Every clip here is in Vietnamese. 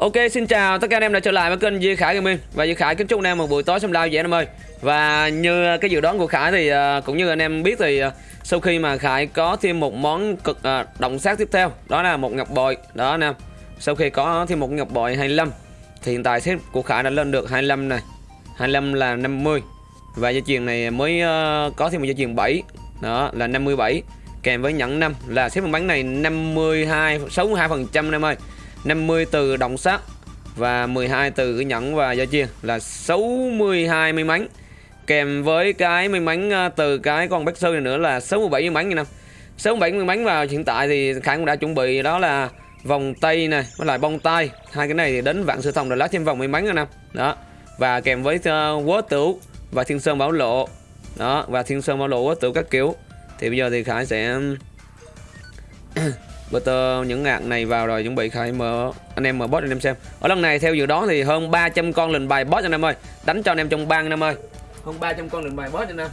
Ok, xin chào tất cả anh em đã trở lại với kênh Duy Khải Gaming. Và Duy Khải, kính chúc anh em một buổi tối xem live vậy anh em ơi. Và như ờ, cái dự đoán của Khải thì ờ, cũng như anh em biết thì ờ, Sau khi mà Khải có thêm một món cực động sát tiếp theo, Đó là một ngọc bội. Đó anh em, Sau khi có thêm một ngọc bội 25 Thì hiện tại xếp của Khải đã lên được 25 này. 25 là 50 Và dây chuyền này mới có thêm một dây chuyền 7 Đó là 57 Kèm với nhẫn 5 là xếp bắn này 52 62% anh em ơi. 50 từ động sát và 12 từ cái nhẫn và giao chiên là 62 may mắn kèm với cái may mắn à, từ cái con bách sư này nữa là 67 may mắn như năm 67 may mắn vào hiện tại thì Khải cũng đã chuẩn bị đó là vòng tay này với lại bông tay hai cái này thì đến vạn sư thông rồi lá thêm vòng may mắn nữa năm đó và kèm với à, uh, quớ tửu và thiên sơn bảo lộ. Đó và thiên sơn bảo lộ quớ tửu các kiểu. Thì bây giờ thì Khải sẽ Butter những ngạc này vào rồi chuẩn bị khai mở. Anh em mở boss anh em xem. Ở lần này theo dự đoán thì hơn 300 con lình bài boss anh em ơi. Đánh cho anh em trong bang anh em ơi. Hơn 300 con lình bài boss anh em.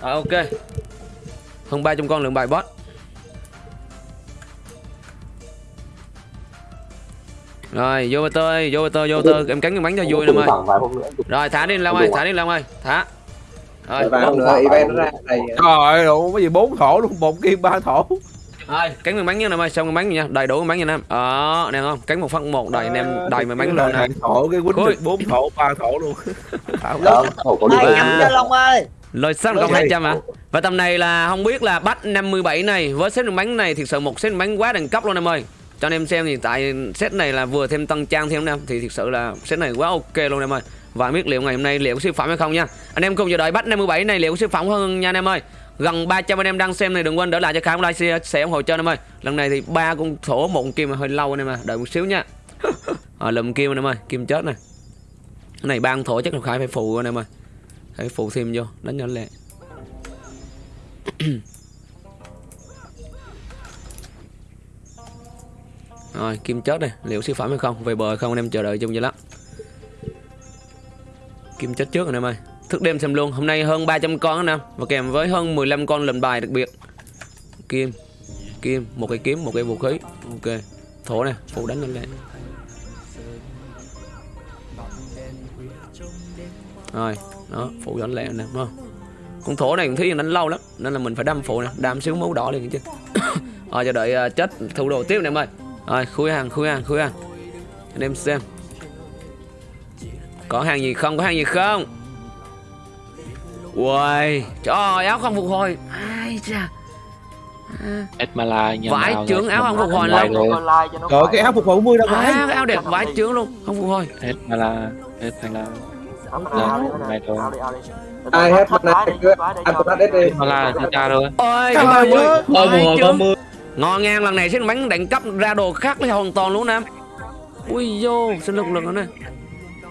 À, ok. Hơn 300 con lượng bài boss rồi vô Butter ơi vô Butter vô Butter. Em cắn cái bánh cho vui em ơi rồi thả đi Long ơi thả đi Long ơi. Thả. Rồi. Vài nữa event nó ra này. Trời ơi cái gì bốn thổ luôn một kim ba thổ rồi cắn miếng bánh nha em ơi. Xong miếng bánh nha? Đầy đủ miếng bánh nha em ờ nè không cắn một phát một đầy anh em đầy miếng bánh lên nè thổ cái quýnh bốn thổ ba thổ luôn. Hai nhắm cho long ơi. Lời sắp cộng 200 hả? Và tầm này là không biết là bắt 57 này với set bánh này thực sự một set bánh quá đẳng cấp luôn em ơi. Cho anh em xem thì tại set này là vừa thêm tăng trang thêm em thì thực sự là set này quá ok luôn em ơi. Và biết liệu ngày hôm nay liệu có siêu phẩm hay không nha. Anh em cùng chờ đợi bắt 57 này liệu có siêu phẩm hơn nha anh em ơi gần 300 anh em đang xem này đừng quên đỡ lại cho khám like share sẽ ủng hộ cho anh em ơi. Lần này thì ba con thổ một con kim mà hơi lâu anh em à đợi một xíu nha. À, lùm kim anh em ơi kim chết này. Cái này ba con thổ chắc là khải phải phụ anh em ơi. Phải phụ thêm vô đánh nhỏ lẹ. Rồi kim chết này liệu siêu phẩm hay không về bờ không anh em chờ đợi chung vậy lắm kim chết trước anh em ơi. Thức đêm xem luôn. Hôm nay hơn 300 con anh em Và kèm với hơn 15 con lệnh bài đặc biệt. Kim Kim Một cái kiếm Một cái vũ khí. Ok Thổ này Phụ đánh lên lên Rồi Đó Phụ đánh lẹ nè không? Con thổ này cũng thấy đánh lâu lắm Nên là mình phải đâm phụ nè Đâm xíu máu đỏ liền chứ. Rồi chờ đợi uh, chết thủ đồ tiếp nè em ơi. Rồi khui hàng khui hàng khui hàng. Anh em xem. Có hàng gì không Có hàng gì không? Uầy Trời áo không phục hồi. Ai cha Esmala Vải trướng áo không phục hồi luôn. Trời cái áo phục hồi 40 đâu phải Áo, áo đẹp vải trướng luôn Không phục hồi. Esmala Esmala Này rồi Ai hết mana Anh cũng hết đi. Esmala ra rồi Ôi cái bao nhiêu Vải trướng. Ngon ngang lần này xin bánh đẳng cấp ra đồ khác với hoàn toàn luôn em Ui vô xin lực lực nữa nè.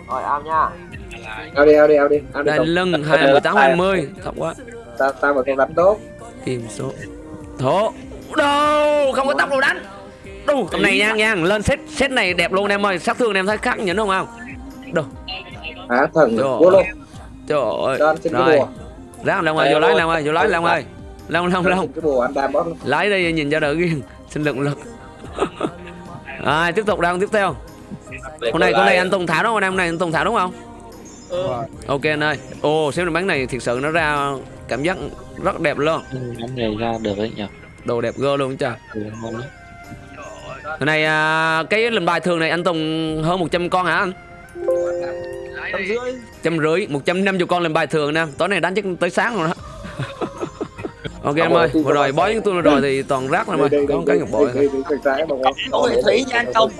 Rồi ao nha ao đi ao đi ao đi. Ao đi Đây lưng hai mười tám hai mươi. Thật quá. Tao tao mà không đánh tốt. Kim số. Thổ. Đâu không có tóc đâu đánh. Đâu tầm này nha nha. Lên set set này đẹp luôn em ơi. Sát thương em thấy khác nhẫn không không? Đâu hả? Thần vô luôn. trời ơi. Rồi. ráng long ơi vô lái long ơi vô lái long ơi long long long. cái bùa anh đam bóp. Lái đây nhìn cho đỡ ghiền. Xin lượng lực. À, tiếp tục đang tiếp theo. Con này con này anh tùng thảo đúng không? Hôm nay anh tùng thảo đúng không ừ. ok anh ơi. Ồ xem được bánh này thực sự nó ra cảm giác rất đẹp luôn. Bánh này ra được đấy nhỉ? Đồ đẹp gơ luôn trời. Ừ, lắm. Cái này à, cái lần bài thường này anh Tùng hơn 100 con hả anh? trăm rưỡi. Một trăm năm chục con lần bài thường nè. Tối nay đánh chắc tới sáng rồi đó ok em ơi vừa rồi bói tôi rồi thì toàn rác rồi. Mà có một cái ngọc bội thôi. thủy nha anh công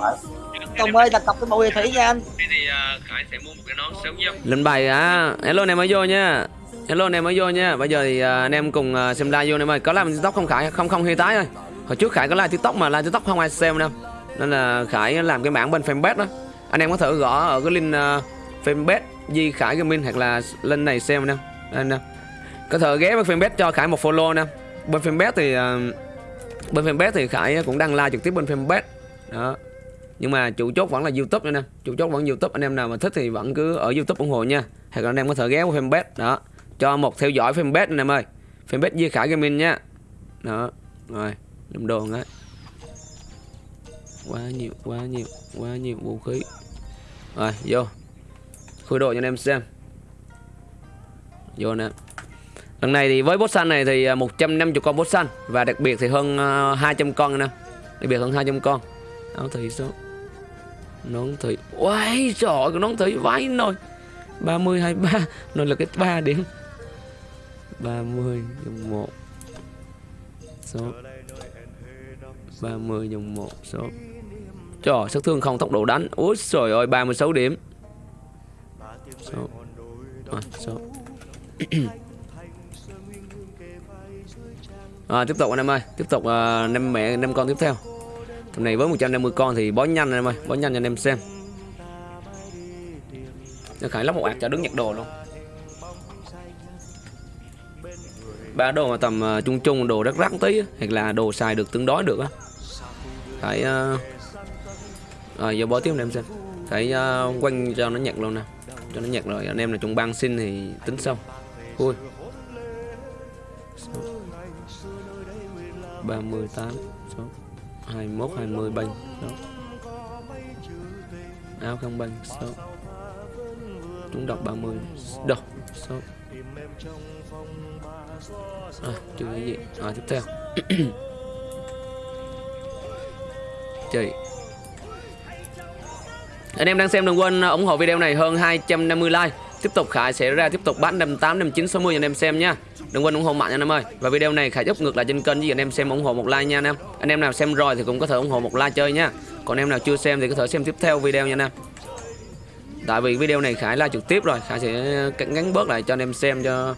Tùng ơi đặt cọc cái mùi thủy nha anh. Thế thì uh, Khải sẽ mua một cái nón sớm giúp Lên bài à. Hello anh em mới vô nha. Hello anh em mới vô nha. Bây giờ thì uh, anh em cùng xem live vô anh em ơi. Có làm tiktok không Khải? Không không hay tái ơi. Hồi trước Khải có live tiktok mà live tiktok không ai xem đâu. Nên là Khải làm cái bảng bên fanpage đó. Anh em có thể gõ ở cái link uh, fanpage Di Khải Gaming hoặc là lên này xem nè. Nè. Có thể ghé bên fanpage cho Khải một follow nè. Bên fanpage thì uh, Bên fanpage thì Khải cũng đăng live trực tiếp bên fanpage. Đó nhưng mà chủ chốt vẫn là youtube anh em chủ chốt vẫn youtube, anh em nào mà thích thì vẫn cứ ở youtube ủng hộ nha. Hoặc là anh em có thể ghé qua fanpage, đó. Cho một theo dõi fanpage anh em ơi. Fanpage Di Khải Gaming nha. Đó, rồi làm đồ đấy. Quá nhiều quá nhiều quá nhiều vũ khí. Rồi, vô. Khui đồ cho anh em xem. Vô nè. Lần này thì với boss xanh này thì à, 150 con boss xanh. Và đặc biệt thì hơn à, 200 con nè. Đặc biệt hơn 200 con. Áo thị số nón thị Uầy trời cái nón thị vãi nồi 30 23 Nó là cái 3 điểm 30 dòng 1 Số. 30 dòng 1 số. Trời sát thương không tốc độ đánh. Úi trời ơi 36 điểm. Số. À, số. À, Tiếp tục anh em ơi. Tiếp tục uh, năm mẹ năm con tiếp theo. Hôm này với 150 con thì bó nhanh em ơi Bó nhanh cho anh em xem. Nó khải lắp một ạc cho đứng nhặt đồ luôn. Ba đồ mà tầm uh, chung chung đồ rất rắc tí á, hoặc là đồ xài được tương đối được á. Phải uh... rồi giờ bó tiếp anh em xem. Phải à, uh, quanh cho nó nhặt luôn nè. Cho nó nhặt rồi anh em là chung băng xin thì tính sau. Ui ba mươi tám số hai mốt hai mươi banh số áo không banh số chúng đọc 30 đọc số à, chưa cái gì. À, tiếp theo. Chị anh em đang xem đừng quên ủng hộ video này hơn 250 like. Tiếp tục Khải sẽ ra tiếp tục bán 58 59 60 anh em xem nha đừng quên ủng hộ mạnh nha anh em ơi. Và video này Khải giúp ngược lại trên kênh với anh em xem ủng hộ một like nha anh em anh em nào xem rồi thì cũng có thể ủng hộ một like chơi nha. Còn em nào chưa xem thì có thể xem tiếp theo video nha anh em tại vì video này Khải like trực tiếp rồi, Khải sẽ ngắn bớt lại cho anh em xem cho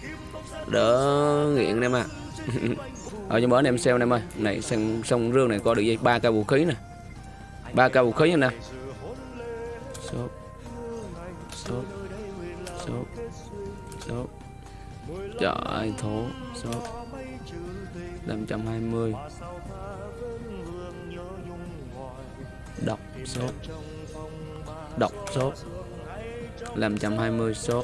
đỡ nghiện anh em à. Ở trong bữa anh em xem anh em ơi này xong xong rương này có được dây ba cây vũ khí nè. Ba cây vũ khí nha nè số stop. Trời ơi thố số 520 đọc số. Đọc số. 520 số.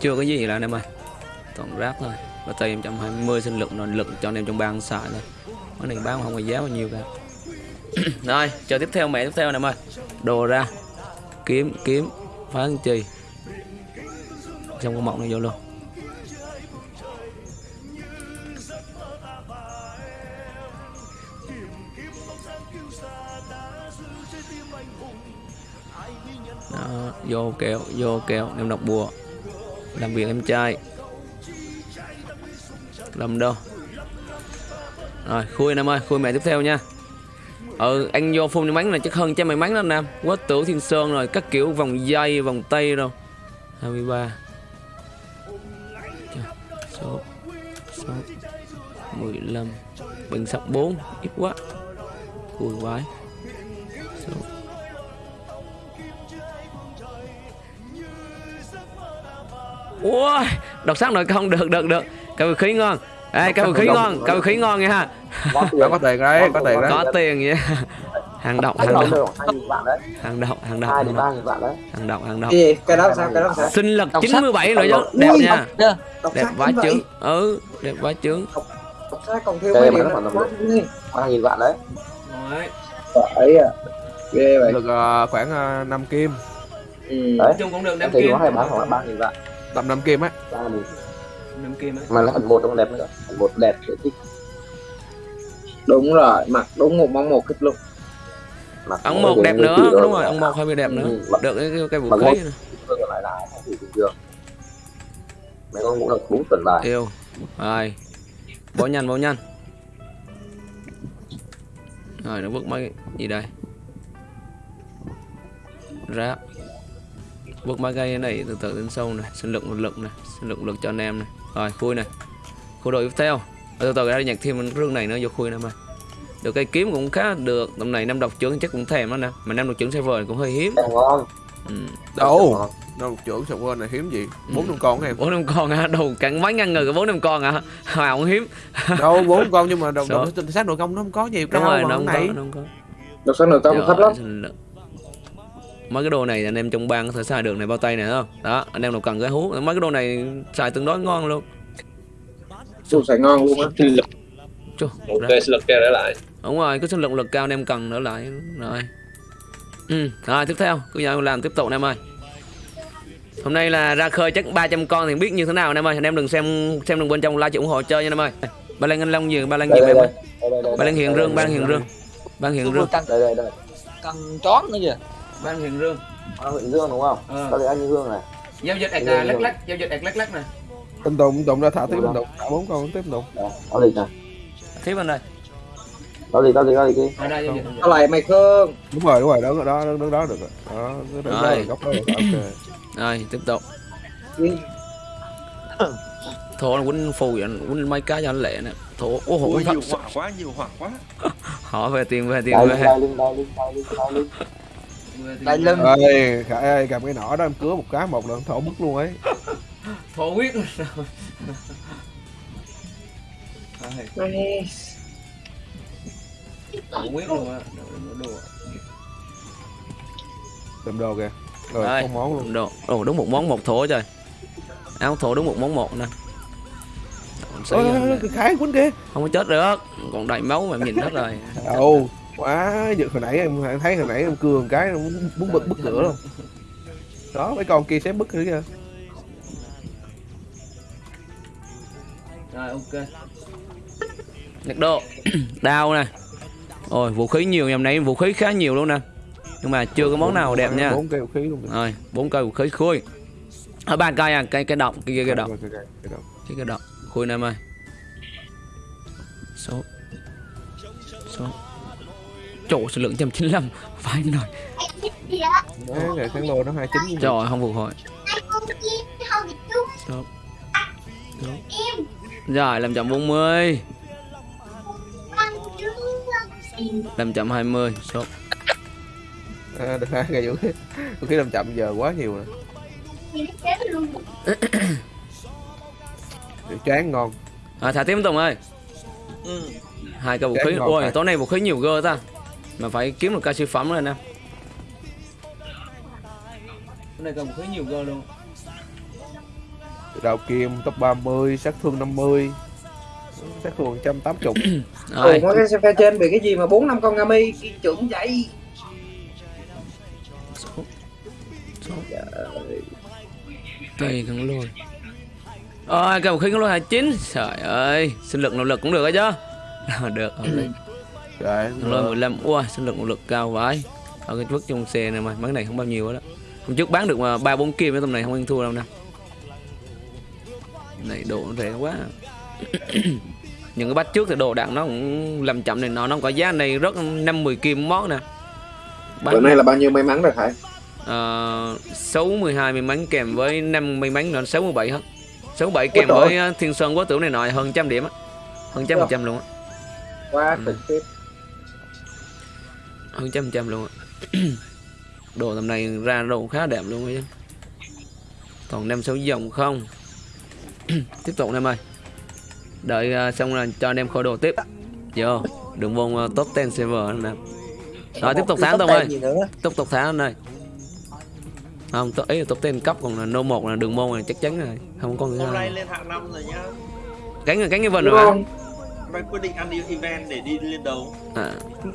Chưa có gì là anh em ơi. Toàn rác thôi. Và tay em 120 sinh lực rồi lực cho anh em trong bang xài thôi. Cái này bán không có giá bao nhiêu cả. Rồi, chờ tiếp theo, mẹ tiếp theo anh em ơi. Đồ ra. Kiếm kiếm. Phá trì xong con mộng này vô luôn. Đó, vô kẹo vô kẹo em đọc bùa. Làm việc em trai. Làm đâu? Rồi khui em ơi khui mẹ tiếp theo nha. Ừ anh vô phun may mắn này chắc hơn cho may mắn đó anh em quá tử thiên sơn rồi các kiểu vòng dây vòng tay đâu 23 số số 15 bình sắp 4 ít quá. Khui quái số. Ui, đọc sắc nội công được được được. Vũ khí ngon. Ê, vũ khí ngon, vũ khí ngon nha ha. Có tiền đấy có tiền đấy. Có tiền vậy Hàng độc, hàng Hàng độc, đồng 2.000 vạn đấy. Hàng độc, hàng độc, 2 hàng đến độc, 3.000 vạn đấy. Hàng độc, hàng độc cái gì cái đó sao cái đó sao? Sinh lực Đọc sắc. 97 rồi chứ. Đẹp nha. Đẹp vậy. trứng Ừ, đẹp đọc sách còn thêm mấy điểm tầm 3.000 vạn đấy. Phải à. Ghê vậy. Được ờ, khoảng uh, 5 kim. Ừ. Đấy. chung cũng được năm kim. hay bán khoảng 3.000 vạn. Tầm 5 kim á 3.000 năm kim ấy. Mà nó phần một còn đẹp nữa. Một đẹp kiểu thích. Đúng rồi mặc đúng một món một kích luôn mặc nó một đẹp nữa, đúng đó. rồi, ấn một hơi bị đẹp nữa. Ừ, mặc- Được cái, cái, vũ khí này. còn lại là không thử bình thường mấy con cũng là bốn tuần bài. Yêu. Rồi. Bó nhanh, bó nhanh. Rồi, nó vứt mấy gì đây? Ráp Vứt mấy cây này từ từ đến sâu này. Sinh lực một lực này. Sinh lực một lực cho anh em này. Rồi, khui này. Khu đội tiếp theo. Rồi, Từ từ ra nhặt thêm rương này nữa vô khui này mà được cây kiếm cũng khá được. Tầm này năm độc trưởng chắc cũng thèm đó nè. Mà năm độc trưởng server cũng hơi hiếm. Ngon ừ. đâu đâu trưởng sọc quên này hiếm gì? Bốn năm con em? Bốn năm con hả? Đầu cắn mấy ngăn người có bốn năm con hả? Hòa cũng hiếm. Đâu bốn con nhưng mà đồng đồng sát nội công nó không có nhiều đúng rồi nó không có nó không có. Đọc sách nội công thấp lắm. mấy cái đồ này anh em trong bang có thể xài được này bao tay này thấy không? Đó anh em nào cần cái hú. Mấy cái đồ này xài tương đối ngon luôn. Ui, xài ngon luôn á. Chù, ok sinh lực kêu để lại đúng rồi cái sinh lượng lực cao anh em cần nữa lại. Rồi. Ừ rồi tiếp theo. Cứ nhau làm tiếp tục anh em ơi. Hôm nay là ra khơi chắc 300 con thì biết như thế nào anh em ơi. Anh em đừng xem xem đừng bên trong like ủng hộ chơi nha anh em ơi. Ba lan anh long gì ba lan gì em ơi. ba lan hiện rương ba lan hiện rương. Ba lan hiện rương. căng đây đây đây. Căng chón nữa kìa. Ba lan hiện rương. À, huyện dương đúng không? Ờ. đây anh dương này. Giao dịch ạc rương. lắc lắc giao dịch ạc lắc lắc nè. Tinh Tùng, Tinh Tùng ra thả tiếp Tinh Tùng. Thả bốn con tiếp Tùng. Đó, gì nè. Tiếp bên đây đó gì đó gì đó gì kia Tao lại mày Khương Đúng rồi, đúng rồi, đó, đó, đứng đó được rồi. Đó, đứng đó Rồi. là góc đó. được. Ok. rồi tiếp tục là quýnh phù vậy quýnh mấy cái cho anh lẹ nè thổ ô thật nhiều hỏa quá, nhiều hỏa quá. họ về tiền về tiền về đại lưng Ê, Khải ơi, cầm cái nỏ đó em cứa một cái một lần thổ bức luôn ấy. thổ quyết Mày thổ quyết luôn á đồ Tìm đồ kìa. Rồi, Đây. không món luôn. đồ ồ đúng một món một thổ trời áo thổ đúng một món một nè Ôi, Khải quýnh kìa. không có chết được còn đầy máu mà em nhìn hết rồi Đâu, quá, giật hồi nãy em thấy hồi nãy em một cái muốn muốn bứt bứt cửa luôn. Đó, mấy con kia sẽ bứt nữa kìa. rồi ok nhật độ đao nè ôi vũ khí nhiều nhầm này vũ khí khá nhiều luôn nè. Nhưng mà chưa có món nào đẹp nha. Bốn cây vũ khí luôn. kìa. rồi bốn cây vũ khí khui. Ở ba cây à cây cây động cây cây, cây động cái cái động khui này em ơi. Số. Số. Chỗ số lượng 195 phải nổi Đấy, ngày kháng lô nó 29 trời không phục hồi. Số. Số. rồi làm chậm 40 làm chậm 20 số À, được hai cây vũ khí. Vũ khí làm chậm giờ quá nhiều rồi. Để chán ngon. à, thả tiếp Tùng ơi ừ. hai cây vũ khí ôi phải. tối nay vũ khí nhiều gơ ta mà phải kiếm được ca siêu phẩm rồi nè cái này cây vũ khí nhiều gơ luôn Đào kim top 30, sát thương 50. Sát thương 180. rồi. Ủa cái xe trên bị cái gì mà 4 năm con Ngami trưởng vậy đây thằng lôi. Ôi cây khí con lôi 29 trời ơi sinh lực nội lực cũng được ấy chứ. Được hợp lý. Thằng lôi 15 ui sinh lực nội lực cao vãi. Ở cái vứt trong xe này mà cái này không bao nhiêu đó. Hôm trước bán được mà ba bốn kim cái tầm này không ăn thua đâu nè. Này nó rẻ quá những cái bát trước thì đồ đạn nó cũng làm chậm này nó nó có giá. Này rất năm mười kim món nè. Bữa nay là bao nhiêu may mắn rồi Khải uh, 62 may mắn kèm với 5 may mắn là 67 hết. 67 kèm Ôi với uh, thiên sơn quá tử này nọ hơn trăm điểm á. Hơn trăm phần trăm luôn á. Quá Ừ. trực hơn trăm phần trăm luôn á. Đồ tầm này ra đồ khá đẹp luôn á còn năm sáu dòng không. Tiếp tục em ơi đợi uh, xong là cho anh em khôi đồ tiếp. Vô đừng vô uh, top 10 server nữa nè. Rồi tiếp tục tháng Tùng ơi. tiếp tục thả anh ơi. Không tôi ý là top 10 cấp còn là no một là đường môn này chắc chắn rồi. Không có người Hôm nay lên hạng 5 rồi nhá. cánh rồi cánh cái vần Đúng rồi không? Mai quyết định ăn đi event để đi lên đầu. à,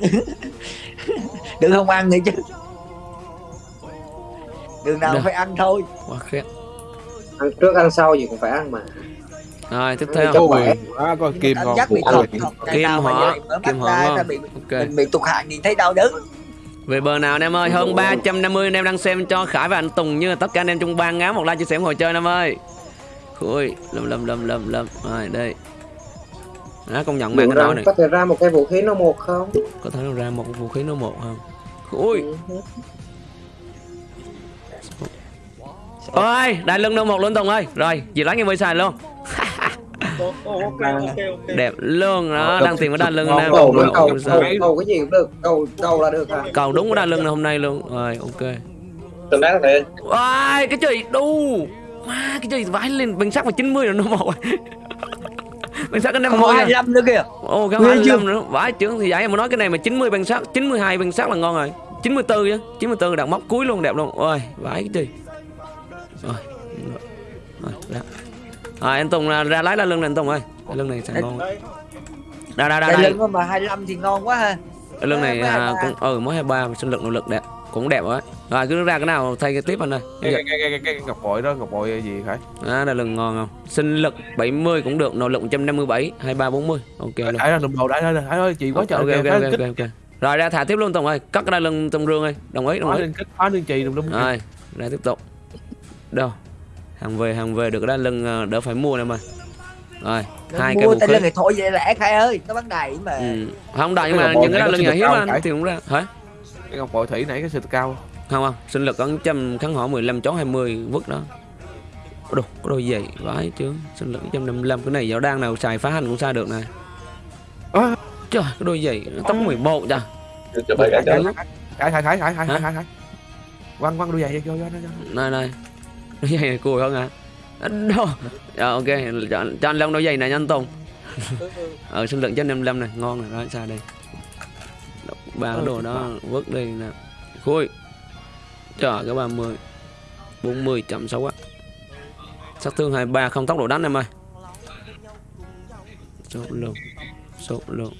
đừng không ăn nữa chứ. Đường nào Được. phải ăn thôi. Quá khét. Ăn trước ăn sau gì cũng phải ăn mà rồi tiếp theo. khỏe. Quá có kim ngon. bị ngày Kim hỏa, kim ngon. bị ok. mình bị tụt hạng nhìn thấy đau đớn. Về bờ nào anh em ơi? Hơn 350 anh em đang xem cho Khải và anh Tùng như là tất cả anh em trong ban ngáo một like chia sẻ ngồi chơi anh em ơi. Ui lầm lầm lầm lầm lầm. Rồi đây. Đó công nhận mang Được cái nồi này. có thể ra một cái vũ khí nó một không? Có thể nó ra một vũ khí nó một không? Ui Ừ. ôi đại lưng nó một luôn Tùng ơi. Rồi gì lấy cái mới xài luôn. Đẹp luôn đó đang tìm cái đa lưng nè cầu mà cầu cầu cái gì cũng được cầu cầu là được hả cầu đúng cái đa lưng này hôm nay luôn. Rồi ok. Tương đá này Ôi, cái chơi đu. Wow, cái chơi vãi lên bằng sắc mà 90 rồi nó một bằng sắc cái mươi hai năm nữa kìa. Ồ, cái Ghê 25 nữa. Vãi trưởng thì giải mà nói cái này mà 90 bằng sắc 92 bằng sắc là ngon rồi. 94 chứ 94 đặt móc cuối luôn đẹp luôn. Ôi, vãi cái chơi Rồi Rồi, ra. Rồi, anh Tùng ra, ra lái la lưng này anh Tùng ơi. La lưng này sẽ ngon. Đây, đây đây đây, Đai đây. lưng mà 25 thì ngon quá ha. Cái lưng này à, 23. cũng ừ mới 23 sinh lực nội lực đẹp. Cũng đẹp rồi. Rồi cứ ra cái nào thay cái tiếp anh ơi. Cái cái cái cái, cái ngọc bội đó ngọc bội gì phải? À, đây lưng ngon không? Sinh lực 70 cũng được nội lực 157 23 40 ok luôn. Đãi ra lùm đầu đãi ra đãi ơi chị quá trời ok kìa, ok ok ok rồi ra thả tiếp luôn Tùng ơi. Cắt cái đai lưng Tùng rương ơi. Đồng ý đồng ý. lên kích phá lên chì lùm lum rồi ra tiếp tục. Đâu hàng về hàng về được cái đai lưng ờ, đỡ phải mua nè mà. Rồi hai cái mua tay khí lưng này thôi vậy lẽ khai ơi nó bán đầy mà ừ. không đại nhưng Cái mà những cái nó lưng nhà cao anh thì cũng ra. Hả? Cái ngọc bội thủy nãy cái sự cao không? Không sinh lực có trăm kháng hỏa 15 chó 20 vứt đó. Có đồ có đôi giày vãi chứ sinh lực 155 cái này giáo đang nào xài phá hành cũng sai được này À. trời cái đôi giày tóc 11 trời Chụp bài cái khải đó. khải khải khải khải khải Hả? khải khải quăng quăng đôi giày vô vô vô. Này này đôi giày này cùi không hả? Đâu à, dạ, ok. Cho, cho anh Long đôi giày này nha anh Tùng. Ờ, Ở sinh lượng cho 55 này ngon này đó xa đây? Ba cái đồ đó vứt đi nè. Khui. Chờ cái 30 40 chậm xấu quá sát thương 23 không tốc độ đánh em ơi. Sốt luôn sốt luôn.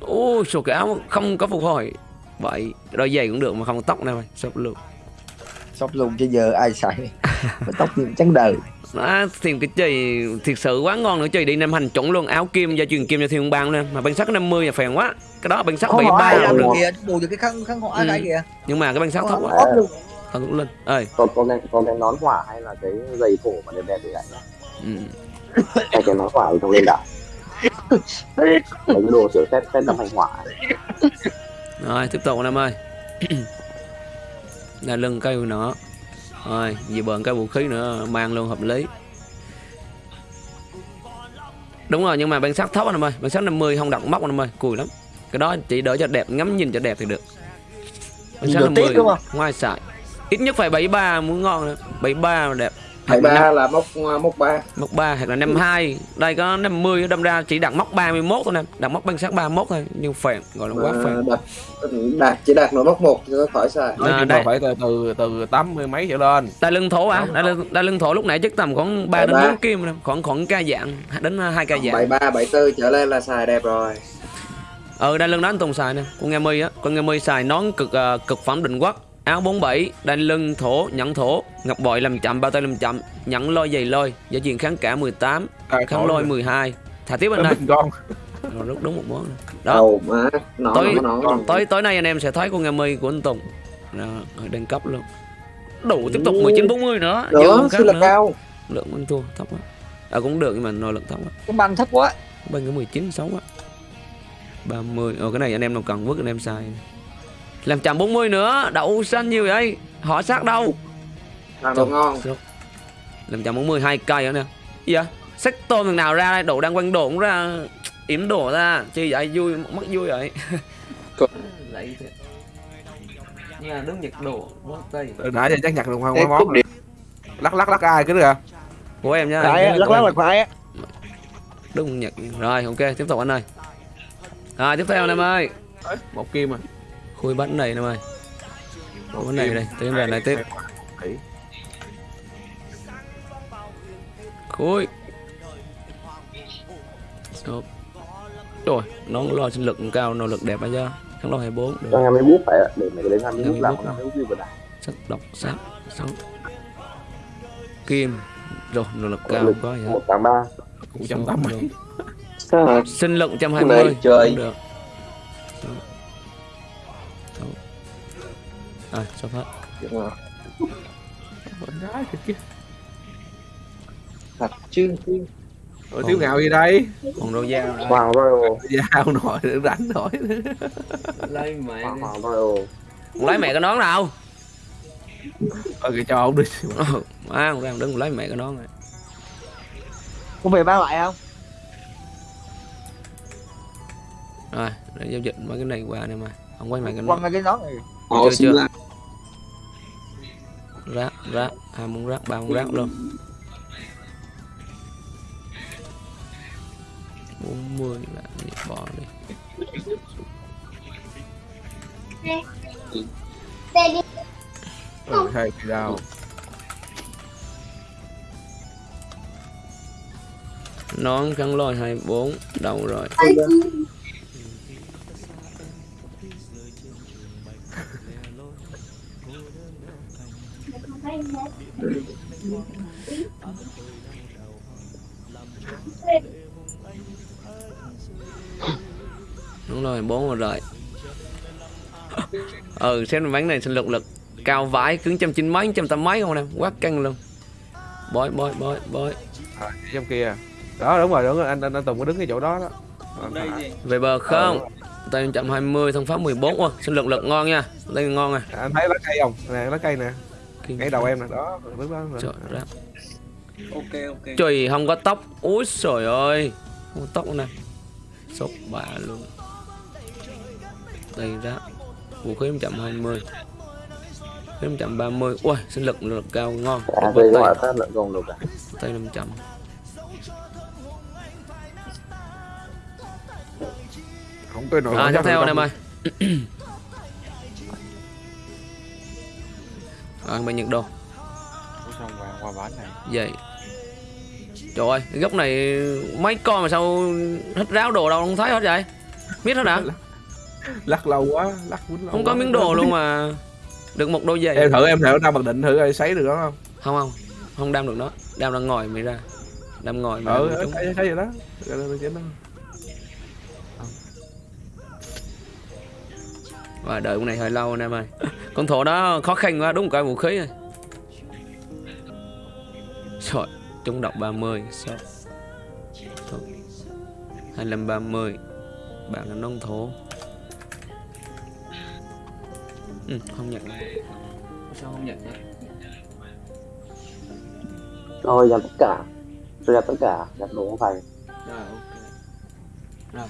Ô số cái áo không có phục hồi. Vậy đôi giày cũng được mà không có tóc này mày sốt luôn. Sốc luôn chứ giờ ai xài? Mà tóc gì trắng đời. À, tìm cái chì thiệt sự quá ngon nữa. Chì đi nem hành chuẩn luôn. Áo kim gia truyền kim cho thiên bang luôn mà bên sắt 50 là phèn quá. Cái đó hỏi 73 ai là làm được. kìa bù được cái khăn khăn họa Ừ. cái kìa nhưng mà cái bên sắt thấp quá. thằng cũng lên. Ơi. Còn con cái con cái nón hỏa hay là cái giày cổ mà đẹp đẹp thì lại nhá. ừ. Cái nón hỏa thì không lên đảo. Mấy cái đồ sửa phép phép đâm hành hỏa. rồi tiếp tục em ơi. Là lưng cây nữa rồi về bờn cây vũ khí nữa mang luôn hợp lý. Đúng rồi nhưng mà bên sắt thấp anh em ơi. Bên sắt 50 không đặt móc anh em ơi. Cùi lắm. Cái đó chỉ đỡ cho đẹp ngắm nhìn cho đẹp thì được. Tiếc đúng không? ngoài xài ít nhất phải 73 muốn ngon nữa. 73 mà đẹp bảy ba là mốc mốc ba. Mốc 3 hoặc là 52 đây có 50 đâm ra chỉ đặt mốc 31 thôi nè. Đặt mốc bên sát 31 thôi nhưng phèn gọi là quá phèn. đạt đạt chỉ đạt nó mốc một có khỏi xài À, đây. phải từ từ từ tám mươi mấy trở lên. Đai lưng thổ à đai lưng, đai lưng thổ lúc nãy chắc tầm khoảng 3 đến Ba. 4 kim khoảng khoảng ca dạng đến hai ca bảy dạng ba bảy tư trở lên là xài đẹp rồi. Ờ đai lưng đó anh Tùng xài nè con nghe mi á. Con nghe mi xài nón cực ờ, cực phẩm định quốc áo 47 đai lưng thổ nhẫn thổ. Ngọc bội làm chậm bao tay làm chậm. Nhẫn lôi giày lôi giá truyền kháng cả 18 Cài kháng lôi rồi. 12 thả tiếp anh bình con. Rồi rút đúng một món. Đó. Đầu má nó Tối- nó nó tối tối nay anh em sẽ thấy con nghe mi của anh Tùng. Đó, ở đăng cấp luôn. Đủ tiếp tục 19 40 nữa. Đó khác là nữa. cao. Lượng anh thua thấp quá. À cũng được nhưng mà nội lực thấp quá. Cái băng thấp quá. Bên cái 19 xấu quá. 30 Ồ cái này anh em nào cần vứt anh em xài làm 140 nữa đậu xanh nhiều vậy? Họ sát đâu? Làm đồ ngon. làm 140 hai cây nữa nè. Gì vậy? Sách tôm thằng nào ra đây? Đồ đang quanh đồ cũng ra yểm đồ ra chi vậy vui mất vui vậy. Lấy thế. Nhà đứng nhật đồ mất tay Từ nãy giờ chắc nhặt được hoa Ê, hoa cúp món lắc lắc lắc ai cái được à? Của em nha phải lắc lắc là phải á. Đúng nhật. Rồi ok tiếp tục anh ơi. Rồi tiếp theo anh em ơi. Một kim à khui bánh này anh em ơi khui bánh này đây tiến về lại tiếp. Khui Stop. rồi nó lo sinh lực cao nội lực đẹp ấy chứ thắng lo 24 được. Cho em mới bút phải để mấy cái đấy làm Em bút mới làm bút làm bút gì vào đảo. sắc độc sát sáu kim. Rồi nội lực cao lực Một tám ba. cũng trăm tám mươi. Sinh lực 120 Này chơi. cũng được à sắp hết gái thiệt kia thật chứ rồi thiếu ngạo gì đây? Còn đồ dao nữa. Hoàng Royal. dao nổi rảnh nổi lấy mẹ Hoàng Hoàng Royal. lấy mẹ cái nón nào ờ kìa cho ông đi. À không ra đứng lấy mẹ cái nón này có về ba lại không? Rồi để giao dịch mấy cái này qua này mà. Không quay mẹ cái quăng nón ra cái nón này họ Chưa, chưa. rác. Rác hai món rác ba món rác luôn. Bốn mươi là bỏ đi. Ừ, thì đâu nón kháng lôi 24 đầu rồi đúng rồi bốn rồi ừ xem bánh này sinh lực lực cao vãi cứng trăm chín mấy trăm tám mấy không nè quá căng luôn. Bói bói bói bói. À, trong kia. Đó đúng rồi đúng rồi. Anh anh, anh tùng có đứng cái chỗ đó đó. Về bờ không? Tay 120 thông pháp 14 Ôi, sinh lực lực ngon nha. Đây ngon này À, anh thấy lá cây không? Nè lá cây nè Kinh ngay đầu em nè đó bước đó Trời ra. ok ok. Trời không có tóc. Úi trời ơi. Không có tóc nè Sốc bả luôn. Đây ra Vũ khí 120 Khí 130 Ui sinh lực lực cao ngon. À tay, à? Tay 500 không tôi nổi À tiếp theo anh em ơi Rồi bên Nhật Đô xong vào qua bán này? Vậy Trời ơi, cái góc này mấy con mà sao hết ráo đồ đâu không thấy hết vậy? Biết hết hả? lắc lâu quá lắc quýnh lâu Không có miếng đồ luôn mà Được một đôi giày. Em thử em thử đâm mặc định thử ai sấy được đó không? Không không, không đam được nó. Đam đang ngồi mới ra. Đam ngồi mà ừ thấy thấy vậy đó Và đợi con này hơi lâu anh em ơi. Con thổ đó khó khăn quá, đúng cái vũ khí rồi. Trời, trúng độc 30 Sao? Thôi. 25 30 Bạn là nông thổ. Ừ, không nhận. Sao không nhận vậy? rồi dàn tất cả. Rồi dàn tất cả dàn đồ không phải Rồi, ok. Rồi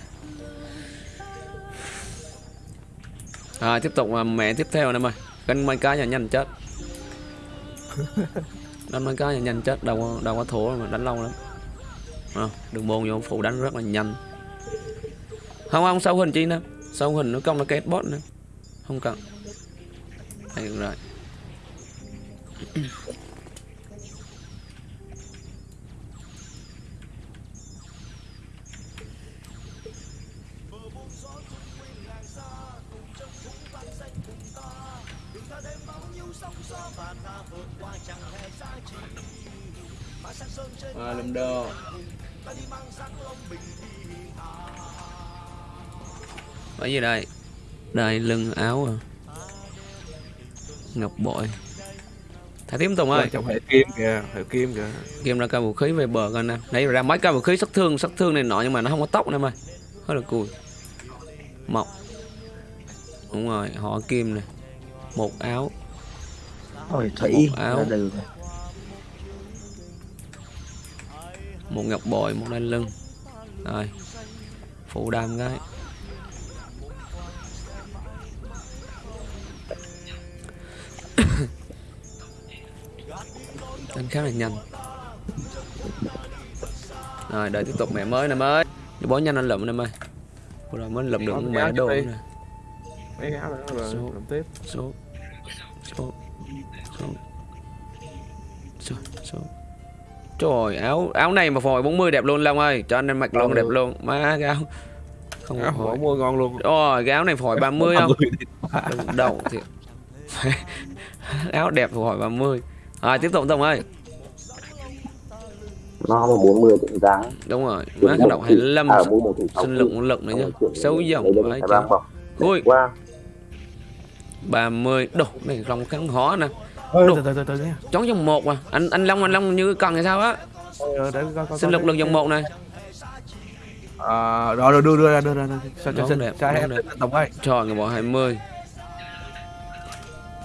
Rồi, tiếp tục à, mẹ tiếp theo em ơi Canh mấy cái là nhanh chết. Đánh mấy cái là nhanh chết Đâu có, đâu có thua mà đánh lâu lắm. À, Đường môn vô phụ đánh rất là nhanh. Không không, sau hình chi nữa. Sau hình nó công nó kết bot nữa. Không cần. Đây được rồi À, lùm đồ. Cái gì đây? Đây, lưng áo à. Ngọc bội. Thả tiếp Tùng ơi. Trong hệ kim kìa hệ kim kìa. Kim ra cao vũ khí về bờ coi nè. Nãy ra mấy cao vũ khí sát thương sát thương này nọ Nhưng mà nó không có tóc nè em ơi. Hơi là cùi. Mọc Đúng rồi, họ kim nè. Một áo Ôi thủy. Một áo. ra đường Một ngọc bội, một đai lưng. Rồi. Phụ đam cái Đánh khá là nhanh. Rồi đợi tiếp tục mẹ mới nè mới bó nhanh anh lụm nè ơi. Rồi mới lụm được mẹ đồ nè. Đi. mấy trời áo áo này mà phồi 40 đẹp luôn Long ơi cho anh em mặc luôn đẹp luôn má cái áo không áo phồi mua ngon luôn Ôi, cái áo này phổi 30 không? 30 đi. Đừng đầu thiệt. áo đẹp phổi 30. Rồi tiếp tục Tùng ơi. nó mà 40 thì dáng Đúng rồi, má cái độc 25 à mua một thì sinh lực lực nữa nhá. Xấu dòng bọc Ui, qua 30. Đồ, này không kháng hó nè. Đồ. từ từ từ từ nha Chón dòng một à. Anh anh Long anh Long như cần hay sao á? Ờ, để coi coi Sinh lực lực dòng một này. à, rồi rồi đưa đưa ra đưa ra đưa ra. sao cho Đón xin đẹp, sao em tổng ơi Trời người bộ 20.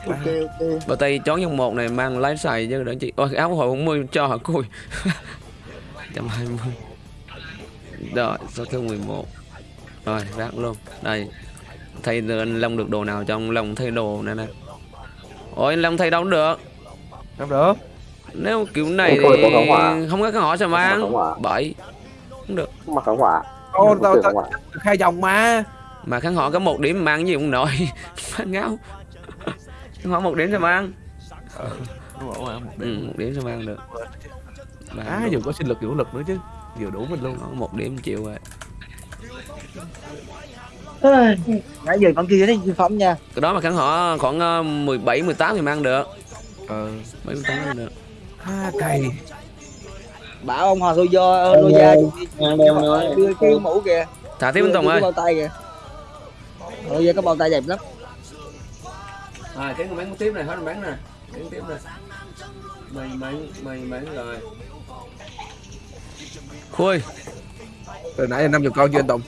ok ok Bờ tay chón dòng một này mang lái xài chứ đỡ chị. Ôi áo hồi 40 cho hả cùi. 120. Rồi, số thứ 11. Rồi, rác luôn. Đây. Thay anh Long được đồ nào cho ông Long thay đồ này nè. Ôi anh Long thay đâu cũng được. không được Nếu kiểu này Ôi, thì không có kháng hỏa sao Không có kháng mang. hỏa. Bảy. Không được. mặc kháng hỏa Ô, Không tao khai dòng mà Mà kháng hỏa có một điểm mang cái gì cũng nổi. Phát ngáo. Kháng hỏa một điểm sao mang. Một Ừ, một điểm sao mang được. Ba à dùng có sinh lực vũ lực nữa chứ vừa đủ mình luôn một điểm chịu rồi nãy giờ con kia đấy vi phẩm nha. Cái đó mà khán họ khoảng ờ, 17 18 thì mang được. Ờ. 17 18 mang được. Ha cày bảo ông lô do lô gia nói. đưa cái mũ kìa. Thả tiếp anh Tùng ơi. bao tay kìa. Lô gia có bao tay đẹp lắm. À cái người bán tiếp này hết bán nè. Bán tiếp nè. Mày bán mày bán rồi khui. Từ nãy là 50 con chưa anh Tùng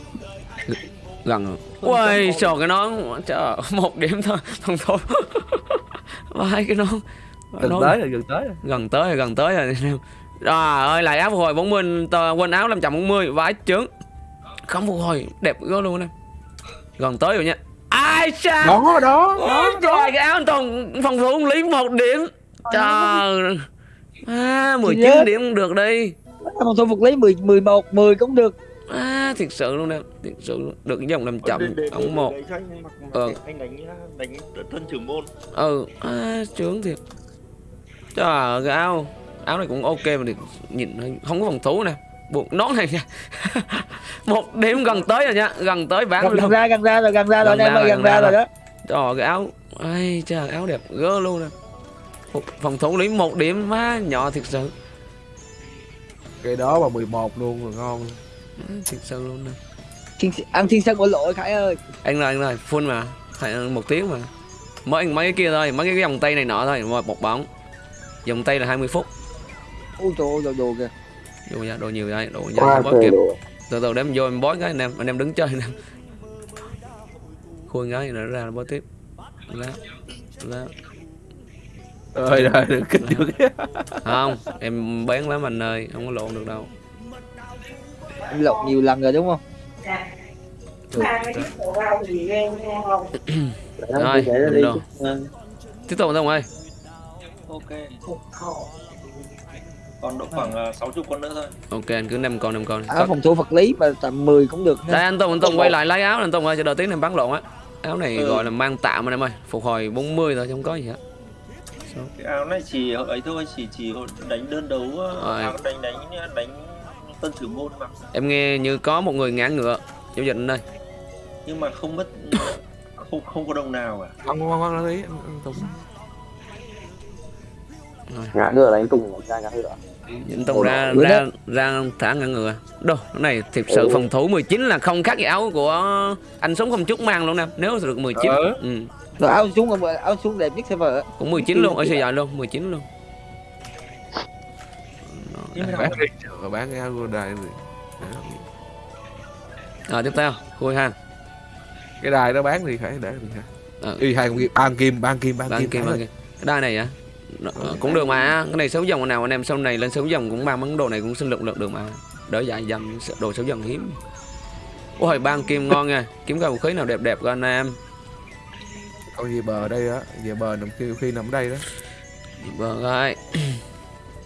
gần rồi. Ui trời cái nón trời một điểm thôi thằng thôi vai cái nón gần Nón- tới rồi gần tới rồi. gần tới rồi gần tới rồi. Anh em. Trời ơi lại áo phục hồi 40 tờ- quên áo 540 vãi trứng không phục hồi đẹp quá luôn em gần tới rồi nha. Ai cha? Đó đó. Ôi trời cái áo anh Tùng phòng thủ lý một điểm. Trời. À, 19 Chết. điểm cũng được đi. Một thôi phục lý 10 11 10 cũng được à, thiệt sự luôn em thiệt sự luôn. được cái dòng làm chậm ống một. Ờ. anh đánh đánh thân trưởng môn. Ừ à, trướng thiệt. Trời ơi, cái áo áo này cũng ok mà được nhìn không có phòng thủ nè. Buộc nón này nha. Một điểm gần tới rồi nha gần tới bán gần, gần luôn. ra gần ra rồi gần ra rồi Gần anh em ra ơi rồi, gần gần ra ra rồi đó. Trời cái áo ai trời áo đẹp gơ luôn nè. Phòng thủ lý một điểm má nhỏ thiệt sự. Cái đó mà 11 luôn rồi ngon thiệt sự luôn nè. Thiên, ăn thiên sân của lội khải ơi. Anh ơi anh ơi full mà. Phải một tiếng mà. Mới mấy cái kia thôi mấy cái vòng tay này nọ thôi một một bóng. Vòng tay là 20 phút. Ôi trời ơi đồ đồ kìa. Đồ ra đồ nhiều đây đồ Qua không trời kịp đồ. từ từ để em vô em bói cái anh em anh em đứng chơi anh em. Khui cái nữa ra bói tiếp. Lá lá ơi rồi được kinh được. Không em bán lắm anh ơi không có lộn được đâu em lộn nhiều lần rồi đúng không Rồi, Để được đi. rồi. tiếp tục không ơi Ok. Còn độ khoảng uh, 60 con nữa thôi. ok anh cứ năm con năm con áo phòng thủ vật lý mà tầm 10 cũng được đây anh Tùng anh Tùng quay lại lấy áo anh Tùng ơi cho đợi tiếng em bắn lộn á áo này Ừ. gọi là mang tạm anh em ơi phục hồi 40 thôi chứ không có gì hết Cái áo này chỉ ấy thôi, chỉ chỉ đánh đơn đấu, ờ, Rồi. áo đánh đánh đánh tân trưởng môn mà. em nghe như có một người ngã ngựa giao dịch ơi Nhưng mà không mất không không có đồng nào cả. không không không ý anh, anh Tùng ngã ngựa là anh Tùng ra ngã ngựa anh Tùng ra Bữa ra ra thả ngã ngựa đâu cái này thiệt sự phòng thủ 19 là không khác gì áo của anh sống không chút mang luôn nè nếu được 19 Ừ. ừ. rồi áo xuống áo xuống đẹp nhất server á. cũng 19 luôn ở sài gòn luôn 19 luôn bán đi rồi bán cái áo của đài này. rồi tiếp theo khui ha cái đài đó bán đi phải để đi ha Ờ. y hai con kim ban kim ban kim ban Bán kim kim bán bán kim. Cái đai này á Nó- ờ, cũng được mà cái này xấu dòng nào anh em sau này lên xấu dòng cũng mang món đồ này cũng sinh lực lực được mà. Đỡ dài dầm đồ xấu dòng hiếm. Ôi ban kim ngon nha. Kiếm cái vũ khí nào đẹp đẹp của anh em. Con gì bờ đây á về bờ nằm kia khi nằm ở đây đó. Vâng ơi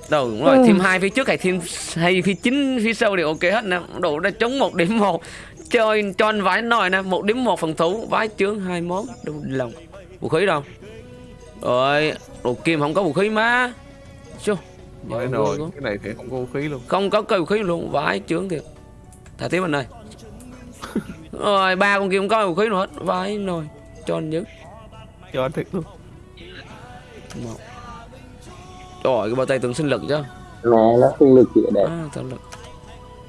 đâu đúng rồi thêm hai phía trước hay thêm hay phía chính phía sau đều ok hết nè. Đủ đã chống một điểm một. Chơi cho anh vãi nồi nè một điểm một phần thủ vái chướng hai món đâu lòng. Vũ khí đâu? Rồi đồ kim không có vũ khí má. Chú. Rồi Dạ, rồi luôn. cái này thì không có vũ khí luôn. Không có cây vũ khí luôn vãi chướng thiệt thả tiếp anh ơi. Rồi ba con kia không có vũ khí nào hết vãi nồi. Cho anh dứt cho anh thiệt luôn. Một trời cái bao tay tưởng sinh lực chứ mẹ nó sinh lực chị đẹp. À, sinh lực.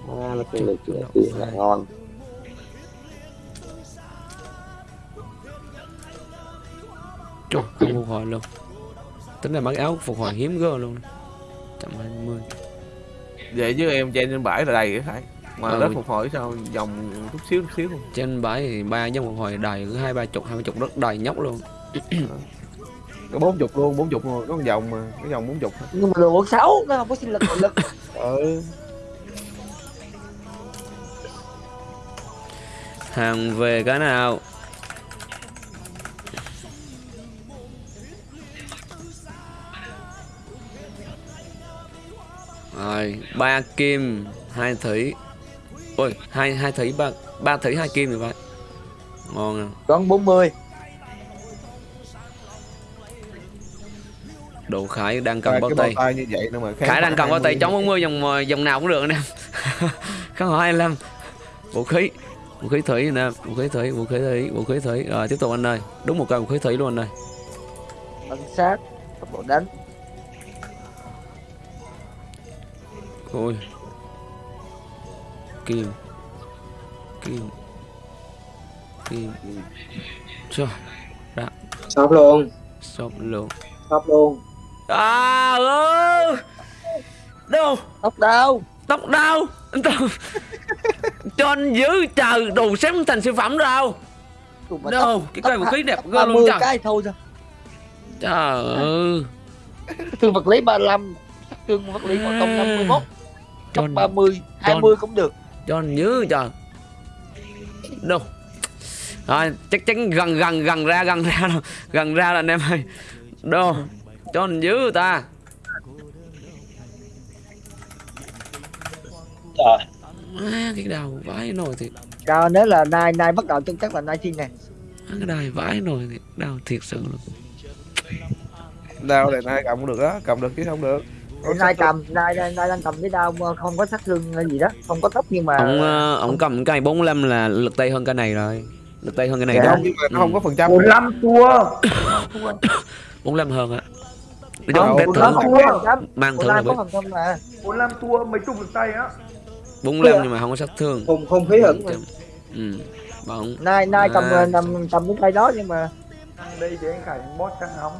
À, nó sinh lực chị đẹp là ngon. Trời, không phục hồi luôn. Tính là mặc áo phục hồi hiếm gơ luôn. 120 vậy chứ em trên trên bãi là đầy cái phải. Mà Ừ. đất phục hồi sao vòng chút xíu chút xíu luôn Trên bãi thì ba giống phục hồi đầy cứ hai ba chục hai ba chục rất đầy nhóc luôn. Có bốn chục luôn bốn chục rồi có vòng mà cái vòng bốn chục. Thôi. nhưng mà đồ sáu nó không có sinh lực nội lực. Ừ. Hàng về cái nào? Rồi ba kim hai thủy. Ôi hai hai thủy ba ba thủy hai kim thì vậy Ngon à. Còn 40 Độ Khải đang cầm bao tay. tay như vậy nữa mà Khải đang cầm bao tay chống 40 dòng dòng nào cũng được anh em không hỏi 25 vũ khí. Vũ khí thủy nè vũ khí thủy vũ khí thủy vũ khí thủy. Rồi tiếp tục anh ơi. Đúng một cây vũ khí thủy luôn anh ơi. Ấn sát. Tốc độ đánh. Ôi. Kim. Kim. Kim. Rồi Shop luôn. Shop luôn. Shop luôn à ừ đâu? Tóc đau. Tóc cho anh giữ chờ đồ xếp thành siêu phẩm đâu. Đâu? cái cây vũ khí đẹp ghê luôn 30 trời. cái thôi sao? Trời ơi. Thương vật lý 35 sát thương vật lý của công 51 cho cấp anh, 30 20 cũng được. Cho anh giữ trời. Đâu? Rồi chắc chắn gần gần gần ra gần ra gần ra là anh em ơi. Đâu cho anh giữ ta. Trời. à, cái đầu vãi nồi thì Cao nếu là nay nay bắt đầu chung chắc là nay thiên này. Cái đài vãi nồi thì đau thiệt sự luôn. Đao này nay cầm được đó cầm được chứ không được. Nay cầm nay nay nay đang cầm cái mà không có sát thương hay gì đó. Không có tóc nhưng mà ông ờ, ông cầm cây 45 là lực tay hơn cái này rồi. Lực tay hơn cái này Dạ. đâu không nhưng mà nó không có phần trăm. 15 tua 45 hơn á. Nói Không có phần trăm mang Còn là mà. 45 tua mấy chục được tay á. 45 nhưng mà không có sát thương. Không không khí hứng mà. ừ bóng nay nay cầm À. cầm cầm cái tay đó nhưng mà Đây thì anh Khải boss trắng nóng.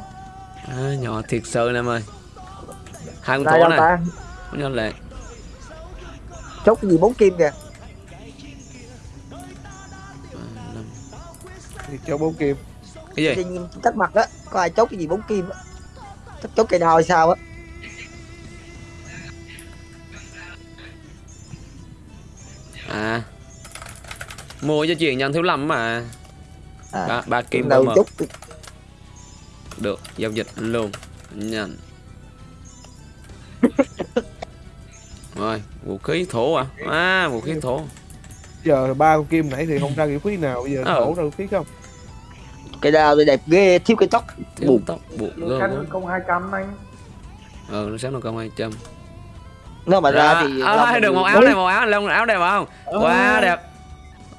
À, nhỏ thiệt sự em ơi. Hai con thổ này có nhân lệ chốt cái gì bốn kim kìa. Thì cho bốn kim. Cái gì? Chắc mặt á có ai chốt cái gì bốn kim á chắc chốt cây hay sao á? À. Mua cho chuyện nhân thiếu lầm mà. À, ba, ba kim một chốt được giao dịch luôn. Nhận rồi vũ khí thổ à? À vũ khí thổ. Giờ ba con kim nãy thì không ra vũ khí nào bây giờ Ờ. thổ ra vũ khí không cây đao thì đẹp ghê thiếu cái tóc thiếu tóc buộc Lô gơ khăn công 200 anh. Ờ nó sáng nó công hai trăm. Nó mà ra thì à, được một áo này một áo lông áo đẹp không? Quá đẹp.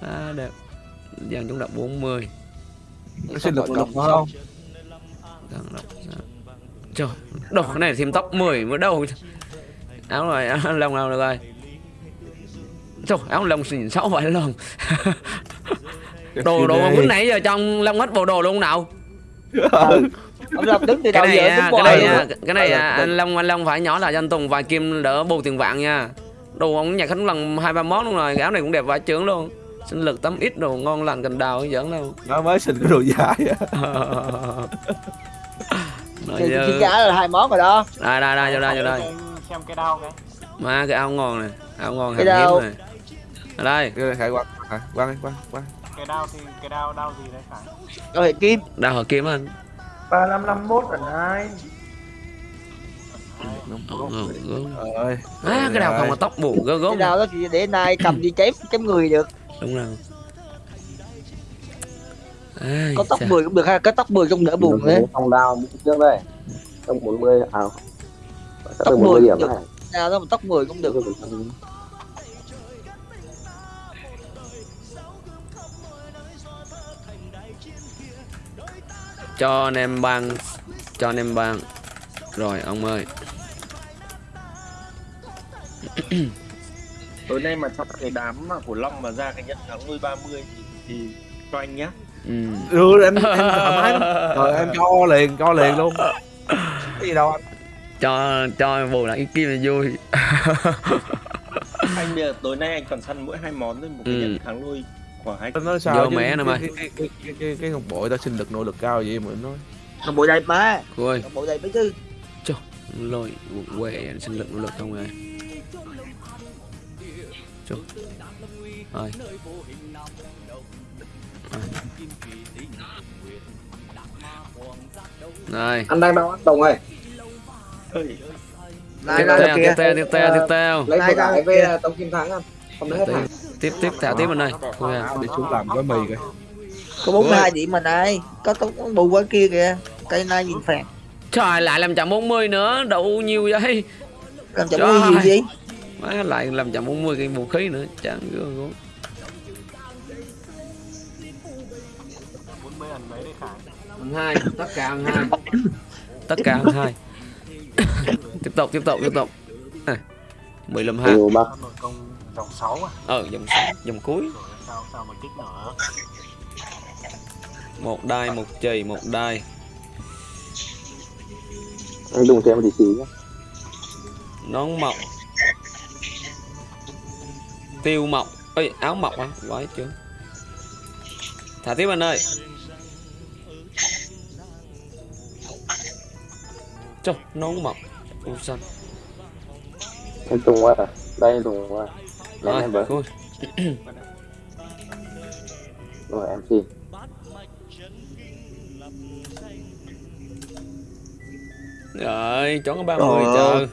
Quá đẹp. Dàn chúng đập 40 nó sinh lực lực phải không? Trời cái này thêm tóc 10 mới đâu. Áo rồi áo lông nào được rồi trời áo lông xỉn sáu vậy lông đồ đồ mà lúc nãy giờ trong lông hết bộ đồ luôn nào? Ừ. ông làm đứng từ đầu cái này giờ à, đứng cái này à, cái này à, Ừ. anh long anh long phải nhỏ lại cho anh tùng vài kim đỡ bù tiền vàng nha. Đồ ông nhặt hết lần hai ba món luôn rồi cái áo này cũng đẹp vài chướng luôn. Sinh lực tấm ít đồ ngon lành cành đào giỡn đâu. Nó mới sinh cái đồ dài á. Thì giá là hai món rồi đó. Đây đây đây vô đây vô đây. Xem cái đao cái mà cái. Áo ngon này. Áo ngon Cái hàng hiếm này. Ở đây. Cái này khải quăng à, quăng đi quăng quăng cái đao thì cái đao đao gì đấy phải? Rồi kim. Đào hợp kiếm anh 3551 ẩn hai. Ờ, ờ, ờ. ơi. À cái đào không có tóc bù gớm cái gớm đao đó thì để nay cầm đi chém chém người được. Đúng rồi. Ai, có tóc chà. 10 cũng được ha có tóc 10 cũng đỡ buồn đấy Phong đao trước đây Tông 40 à 40 10 điểm này. Đao đó mà tóc 10 cũng được cho anh em băng. Cho anh em băng. Rồi ông ơi. Tối nay mà trong cái đám mà của Long mà ra cái nhận thắng nuôi 30 thì, thì cho anh nhá. Ừ. ừ anh anh thoải mái lắm. Rồi em cho liền cho liền luôn. Cái gì đâu anh? Cho cho bù lại cái kim là vui. Anh bây giờ tối nay anh còn săn mỗi hai món thôi một cái Ừ. nhận thắng nuôi hai anh nói sao Vô chứ mẹ nó cái, mày. cái, cái, cái, cái, cái, cái con bội ta sinh lực nội lực cao vậy mà nó bộ đây má. Ôi nó bộ đây mấy chứ. Lôi quệ sinh lực nỗ lực không ơi Chúc. rồi. Rồi. Anh đang đâu anh Tùng ơi. Tiếp theo tiếp theo tiếp theo tiếp theo. Lấy Này, đây, với ờ, Tông Kim Thắng anh Không lấy hết hàng tiếp tiếp thả tiếp anh ơi. Thôi à. đi xuống làm gói mì coi. Có 42 điểm mà này. Có tóc bù qua kia kìa. Cây nay nhìn phèn trời lại làm chậm 40 nữa. Đậu nhiều vậy. Cầm chậm Trời. gì gì? Má lại làm chậm 40 cái vũ khí nữa. Chẳng ghê gớm Ăn hai tất cả ăn hai. Tất cả ăn hai. Tiếp tục tiếp tục tiếp tục. À, 15 hai dòng 6 à? Ờ dòng dòng cuối. Sao sao mà kích nữa? Một đai một chì một đai. Anh dùng thêm một xí nhé nón mọc. Tiêu mọc. Ơi áo mọc á vãi chưa? Thả tiếp anh ơi. Trời, nón mọc. U xanh em tung qua à? Đây em tung qua lên rồi em với cool. rồi em xin. Rồi chọn 30 Trời chờ.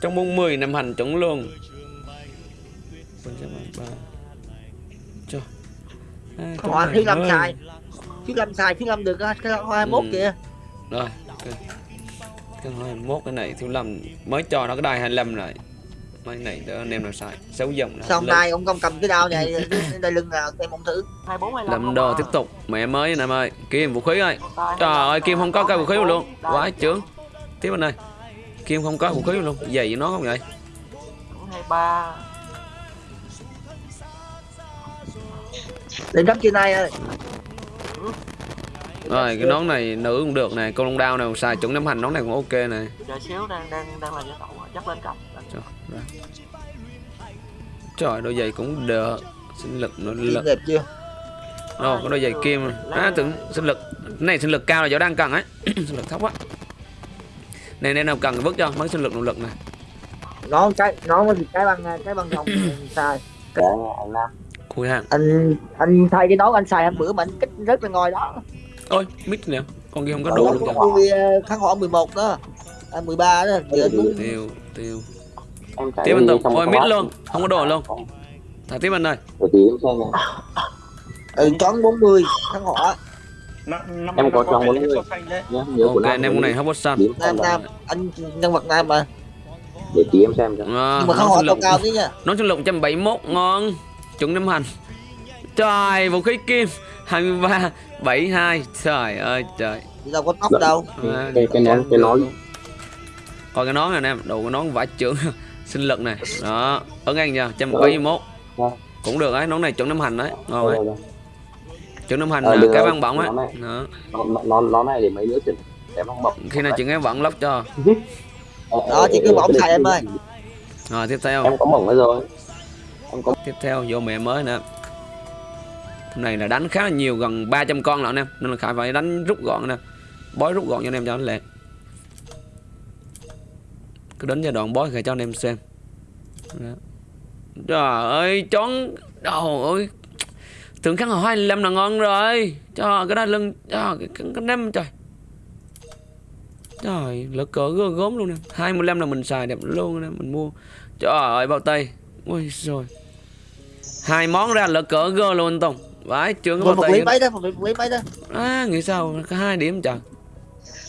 Trong 40 năm hành chuẩn luôn. Ba- ba. Này thứ năm hơi- sai Thứ năm sai, thứ năm được á, cái hoa 21 Ừ. kìa. Rồi Cái 21 cái này thiếu lầm Mới cho nó cái đài 25 lại Mấy này đỡ anh em nào xài 6 dòng nào Xong nay ông không cầm cái đao này Đây lưng nào em không thử. 24 25 Lâm không đồ à. tiếp tục. Mẹ mới anh em ơi. Kim vũ khí ơi. Trời 25, ơi Kim không có cái vũ khí luôn. Quá trưởng. Tiếp anh ơi. Kim không có vũ khí luôn. Gì với nó không vậy? 23 Lên cấp trên này ơi. Rồi cái nón này nữ cũng được nè. Con long đao này xài chuẩn năm hành nón này cũng ok nè. Chờ xíu đang đang đang là giai tẩu à. chắc lên cấp ra. Trời đôi giày cũng được Sinh lực nó lực. đẹp chưa? Ồ có đôi giày kim À tưởng sinh lực. Cái này sinh lực cao là chỗ đang cần ấy. Sinh lực thấp quá. Này nên nào cần vứt cho mấy sinh lực nội lực này Nó cái nó mới cái băng cái băng rồng sai Khui hàng. anh anh thay cái nón anh xài hôm bữa mà anh kích rất là ngồi đó. Ôi mít nè. Con kia không có Đó đủ luôn kháng hỏa 11 đó. À, 13 đó Tiêu tiêu em chạy Tiếp anh đi Tùng. trong Ôi cái mít luôn. Không có đồ luôn. Thả tiếp xem này ừ, chón 40 kháng hỏa năm năm Em có nhớ của Ok Nam anh em con này hấp bốt xanh. Nam nam anh nhân vật nam mà. Để tí em xem cho à, nhưng mà Nón hỏa cao cao tí nha. Nón sinh lực 171 ngon. Chuẩn năm hành. Trời vũ khí kim. 23 72 Trời ơi trời. Đâu có tóc Dạ. đâu. À, cái cái nón cái nón. coi cái nón này nè em. Đồ cái nón vải trưởng sinh lực này. Đó. Ấn anh nha trăm bảy mươi mốt. Vâng. cũng được đấy nón này chuẩn năm hành đấy. Ngon đấy chuẩn năm hành Ờ, cái băng bỏng ấy. Đó. nó nó nó này để mấy không bọc khi nào chuyện cái bỏng lóc cho. Đó chỉ cứ bỏng xài em ơi. Rồi tiếp theo. Em có bỏng rồi. Em có tiếp theo vô mẹ mới nè Hôm này là đánh khá là nhiều gần 300 con lận em. Nên là khải phải đánh rút gọn nè. Bói rút gọn cho anh em cho nó lẹ cứ đến giai đoạn bói thì cho anh em xem. Đó. trời ơi chón đầu ơi. Tưởng kháng hỏa 25 là ngon rồi. Cho cái đó lưng cho cái, cái, cái năm trời. Trời lỡ cỡ gốm luôn nè. 25 là mình xài đẹp luôn nè mình mua. Trời ơi bao tay. Ôi rồi hai món ra lỡ cỡ gơ luôn anh Tùng. Vãi trường bao tay mấy đó đó. À nghĩ sao? Có hai điểm trời.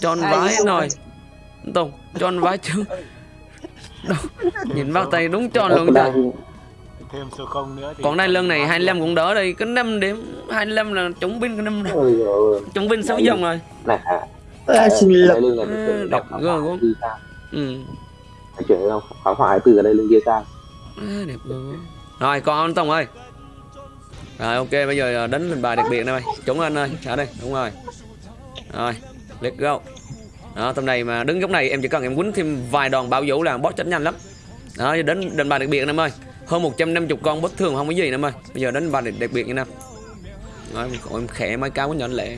Hai vãi rồi anh Tùng anh vãi Đâu, nhìn bao tay đúng tròn luôn trời thêm số không nữa thì còn đây lưng này 25 cũng đỡ đây. Cái 5 điểm 25 là chống binh cái năm này rồi chống binh 6 dòng rồi. Này à xin À, phải đọc ghê quá. ừ. Phải chuyển không phá từ ở đây lưng kia sang à, đẹp quá. rồi còn anh Tùng ơi. Rồi ok bây giờ đến lên bài đặc biệt này mày. Chúng anh ơi trả đây đúng rồi. Rồi let's go đó tầm này mà đứng góc này em chỉ cần em quýnh thêm vài đòn bảo vũ là boss chết nhanh lắm. Đó đến đền bài đặc biệt em ơi. Hơn 150 con bất thường không có gì em ơi. Bây giờ đến bài đặc biệt như nào rồi em, khẽ mấy cao quá nhỏ lệ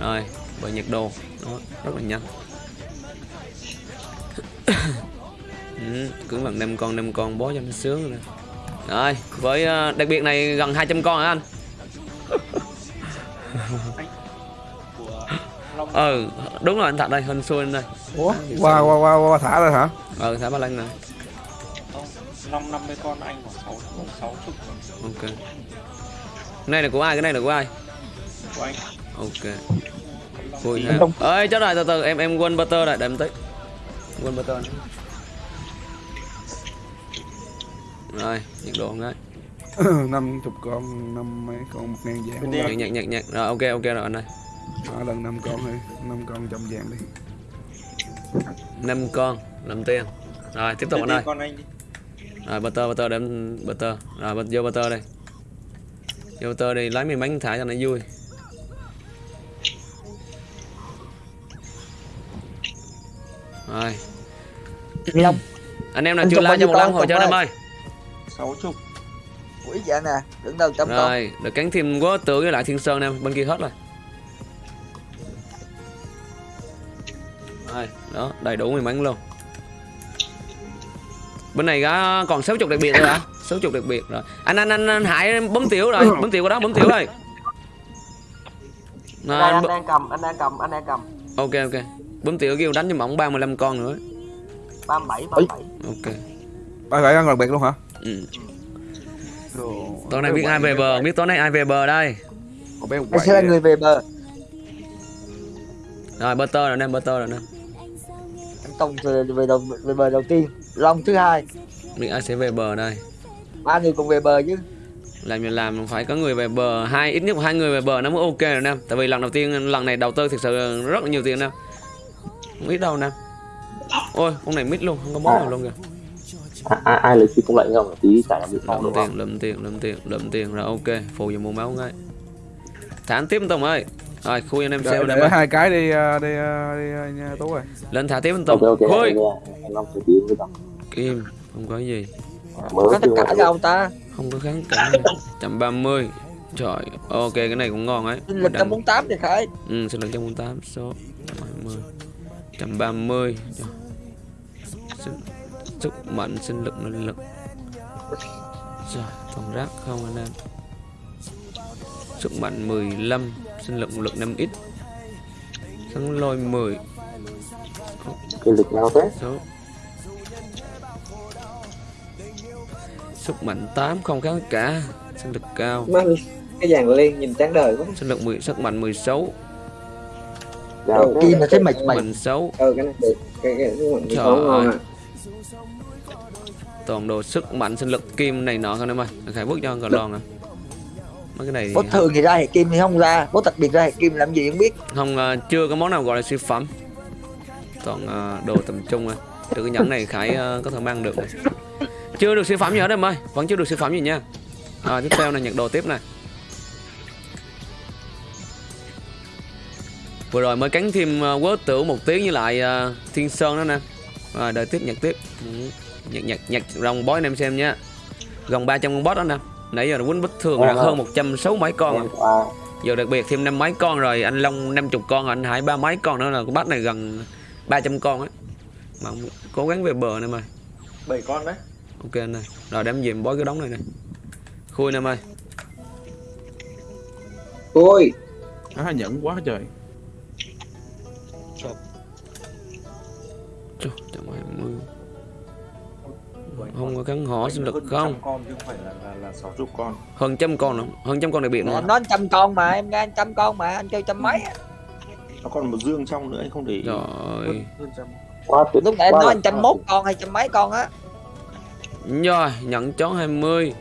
rồi bởi nhiệt độ. Đó rất là nhanh. Ừ, cứ bằng năm con năm con bó cho nó sướng rồi rồi với à, đặc biệt này gần 200 con hả anh? ừ đúng rồi anh thật đây hình xuôi anh đây Ủa? Qua qua qua qua thả rồi hả? ừ thả ba lăng này năm năm mươi con anh khoảng sáu sáu chục ok. Cái này là của ai cái này là của ai? Của anh. Ok. Vui ha. Ơi chết rồi từ từ em em quên butter rồi để em tí quên butter này. rồi nhiệt độ cái năm chục con năm mấy con một ngàn vàng. Nhặt nhặt nhặt nhặt rồi ok ok rồi anh ơi Đó, lần năm con thôi năm con trăm vàng đi. Năm con làm tiền. Rồi tiếp tục anh ơi. con anh đi. Rồi butter butter đem butter rồi bật vô butter đây vô butter đi lấy miếng bánh thả cho nó vui. Rồi. Long anh em nào Anh chưa like cho một ủng hộ cho em ơi? sáu chục. Ủi dạ nè Đứng đầu trăm con. Rồi được cắn thêm quá tử với lại thiên sơn em bên kia hết rồi đó đầy đủ miếng bánh luôn. Bên này có còn 60 đặc biệt thôi hả? 60 đặc biệt rồi. Anh anh anh, anh hải bấm tiểu rồi bấm tiểu qua đó bấm tiểu rồi Đây, rồi anh b- đang cầm anh đang cầm anh đang cầm. Ok ok. Bấm tiểu kêu đánh cho mỏng 35 con nữa. 37 37 ok. Ba phải ăn đặc biệt luôn hả? Ừ. Đồ, tối nay biết ai về bờ biết tối nay ai về bờ đây. Anh sẽ là người về bờ. Rồi butter rồi nè butter rồi nè Tùng về, về, đầu, về bờ đầu tiên. Long thứ hai. Biết ai sẽ về bờ đây? Ba người cùng về bờ chứ. Làm gì làm phải có người về bờ. Hai ít nhất hai người về bờ nó mới ok rồi nè. Tại vì lần đầu tiên lần này đầu tư thực sự rất là nhiều tiền nè. Không ít đâu nè. Ôi con này mít luôn không có món nào luôn kìa. Ai, ai, ai lấy chi công lệnh không? Tí trả bị phong lượm đúng tiền không lượm tiền lượm tiền lượm tiền rồi ok phù vào mua máu ngay. Thả tiếp tùng ơi rồi khui anh em đợi đây hai cái đi à, đi à, đi à, nha tú ơi. Lên thả tiếp anh tùng. Ok khui anh anh long sẽ tí với đồng kim không có gì. Mới Có tất cả đâu ta. Không có kháng cả trăm ba mươi. Trời ok cái này cũng ngon ấy. Sinh lực trăm bốn tám thì khởi Ừ, sinh lực 148 số 120 130 sức, sức mạnh sinh lực năng lực. Rồi, còn rác không anh em. Sức mạnh 15 Sinh lực lực 5x Sắn lôi 10 cái lịch nào thế? Số. Sức mạnh 8 không kháng cả. Sinh lực cao. Má cái dàn liên nhìn chán đời quá. Sinh lực 10, sức mạnh 16 Giao thế. Kim là thấy mạch mạch mạnh. 6 ừ cái này được. Cái cái cái cái Trời món ngon à toàn đồ sức mạnh sinh lực kim này nọ không em ơi. Khải bước cho còn lon à mấy cái này thì Bốt thường thì ra hệ kim thì không ra. Bốt đặc biệt ra hệ kim làm gì không biết. Không ờ, chưa có món nào gọi là siêu phẩm. Toàn ờ, đồ tầm trung à từ cái nhẫn này khải ờ, có thể mang được này. chưa được siêu phẩm gì hết em ơi. Vẫn chưa được siêu phẩm gì nha. À, tiếp theo là nhận đồ tiếp này. Vừa rồi mới cắn thêm uh, quớ tử một tiếng với lại ờ, thiên sơn đó nè. Rồi đợi tiếp nhặt tiếp. Ừ. nhặt nhặt nhặt rồng bói anh em xem nha. Gần 300 con boss đó nè nãy giờ quýnh bất thường là hơn 160 mấy con. Rồi. à, giờ đặc biệt thêm năm mấy con rồi anh long 50 con anh hải ba mấy con nữa là con bắt này gần 300 con ấy. Mà cố gắng về bờ này mà bảy con đấy. Ok anh ơi rồi đem về bói cái đống này này khui em ơi ui à, nhẫn quá trời. Trời, hai mươi không có cắn họ sinh lực Hơn không? trăm con chứ không phải là là, là sáu chục con. Hơn trăm con nữa hơn trăm con đặc biệt nữa. Anh nói trăm con mà em nghe anh trăm con mà anh kêu trăm mấy nó còn một dương trong nữa anh không để ý. Rồi. Hơn, hơn trăm quá tuyệt. Lúc nãy em nói anh trăm mốt con hay trăm mấy con á. Rồi nhận chó 20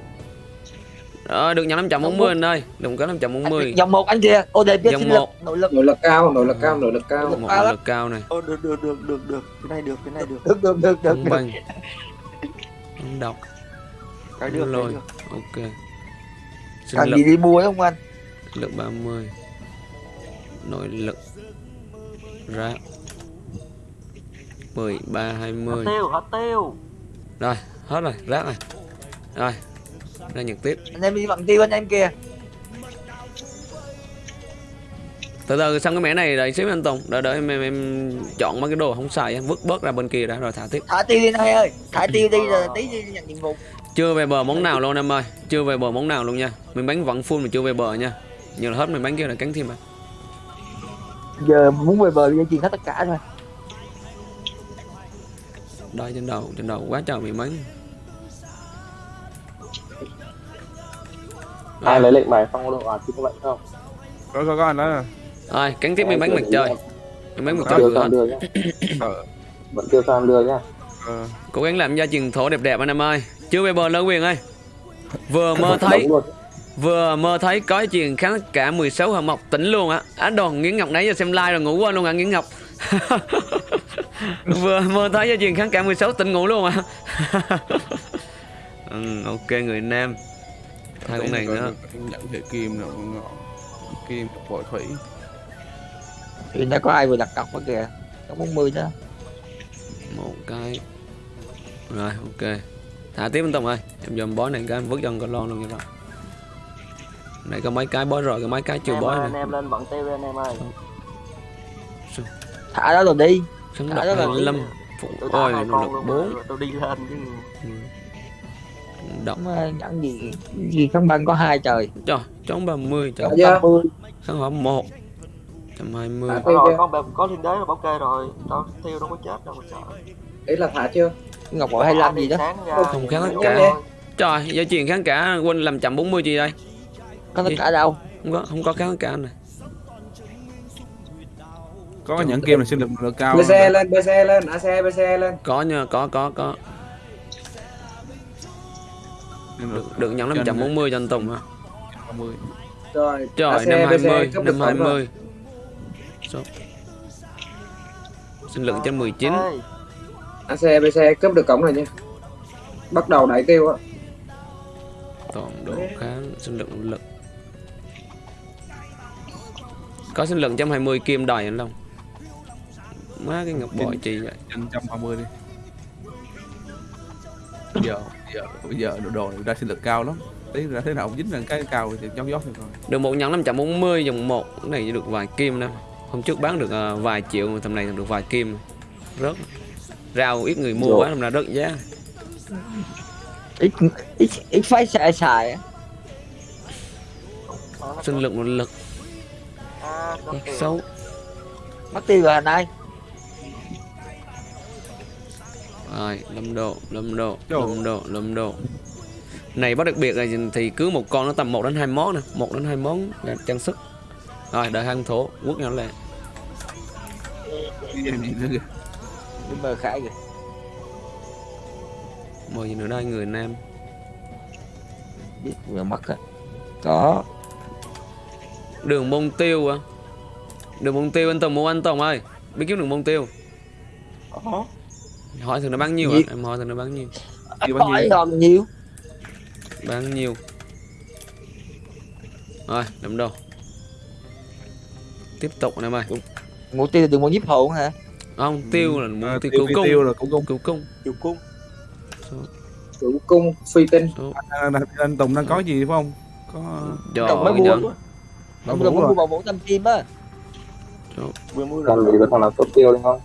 rồi được nhận 540 anh ơi. Đừng có 540 Dòng một anh kia. OD biết Dòng sinh lực một. Nội lực. Nội lực cao nội lực cao nội lực cao. Lắm. lực cao này. Ờ, được được được được được. Cái này được cái này được Được. được được được, không được. không độc cái được được. Ok. Sinh Cần lực. gì đi mua không anh? Lực 30 nội lực. Ra. 13 20 tiêu hết tiêu rồi hết rồi. Rác rồi rồi. Ra nhật tiếp. Anh em đi bằng tiêu anh em kia từ từ xong cái mẻ này đợi xíu anh Tùng. Đợi đợi em, em, em chọn mấy cái đồ không xài vứt bớt ra bên kia đã rồi thả tiếp. Thả tiêu đi anh ơi. Thả tiêu đi rồi tí đi nhận nhiệm vụ. Chưa về bờ món nào luôn em ơi. Chưa về bờ món nào luôn nha. Mình bánh vẫn full mà chưa về bờ nha. Như là hết mình bánh kia là cắn thêm à. Giờ muốn về bờ dây chuyền hết tất cả rồi. Đây trên đầu trên đầu quá trời mình bánh ai lấy lệnh bài phong độ à chứ có lệnh không? Có có có anh đó rồi cắn tiếp mình bánh mặt trời mình bánh mặt trời vừa nhá. Ờ vẫn chưa sao đưa nhá. Ờ cố gắng làm gia truyền thổ đẹp đẹp anh em ơi. Chưa về bờ lơ quyền ơi. Vừa mơ thấy vừa mơ thấy có chuyện kháng cả 16 hợp mộc tỉnh luôn á. Á đòn nghiến ngọc nãy giờ xem like rồi ngủ quên luôn à nghiến ngọc? Vừa mơ thấy cho chuyện kháng cả 16 tỉnh ngủ luôn à ừ, ok người nam. Hai con này nữa. nhận thể kim nào ngọn kim vội thủy thì nó có ai vừa đặt cọc đó kìa. Có 40 đó một cái. Rồi ok. Thả tiếp anh Tùng ơi. Em dòm bó này cái em vứt cho con lon luôn cho rồi. Này có mấy cái bó rồi có mấy cái chưa Anh em, bó ơi, anh này em lên bận tiêu đi anh em ơi. Thả đó rồi đi. Thả độc đó là 25 phụ. Ôi hai nó 4 mà tôi đi lên chứ. Độc Mà nhận gì gì không băng có hai trời. Trời chống 30 trời. Dạ chưa? 50 kháng hỏa 1 120 à, rồi con bèm có thiên đế là ok rồi. Tao tiêu đâu có chết đâu mà sợ. Ý là thả chưa? Ngọc bội 25 gì đó. không kháng tất cả. trời giờ chuyện kháng cả quên làm chậm 40 gì đây. Có tất cả đâu. Không có không có kháng tất cả này có Chúng những game là sinh lực lượng cao bc lên bc lên AC bc lên. Có nha có có có. Được, được nhận 540 cho anh Tùng hả? 50 Trời, trời 520, 520 sao sinh lực cho 19 AC BC cướp được cổng rồi nha. Bắt đầu đẩy tiêu á. Toàn độ kháng sinh lực nỗ lực có sinh lực 120 kim đòi anh Long. Má cái ngọc bội chi vậy? 120 đi bây giờ bây giờ bây giờ đồ đồ ra sinh lực cao lắm. Tí ra thế nào cũng dính lên cái cao thì nhóc nhóc rồi được một nhẫn 540 dòng một cái này được vài kim đâu hôm trước bán được ờ, vài triệu mà tầm này được vài kim. Rớt. Rau ít người mua Rồi. quá làm ra rớt giá. Ít ít ít phải xài xài sinh lực một lực. Xấu. Mất tiêu rồi anh ơi. Rồi lâm độ lâm độ lâm độ lâm độ. Này bắt đặc biệt là thì cứ một con nó tầm 1 đến 2 món nè. Một đến hai món là trang sức rồi đợi hang thổ quất nữa kìa. Đi mờ khải kìa. Mời gì nữa đây? Người nam. Biết vừa mất á. Có. Đường mông tiêu à? Đường mông tiêu anh tùng mua anh tùng ơi. Biết kiếm đường mông tiêu? Có. Hỏi thử nó bán nhiêu Gì? à em hỏi thử nó bán nhiêu? hỏi còn nhiều bán nhiêu. Rồi đâm đâu tiếp tục anh em ơi mục tiêu đừng muốn giúp hồn hả? Không tiêu là À, mục tiêu tiêu cứu cung. tiêu là cũng cung. Cứu cung. Chịu cung. Chủ cung, phi tinh. anh, Tùng đang có gì phải không? Có đồng mới mua đồng mới rồi. mua bảo bốn trăm kim á. Vừa mua Làm gì thằng nào cấp tiêu lên không?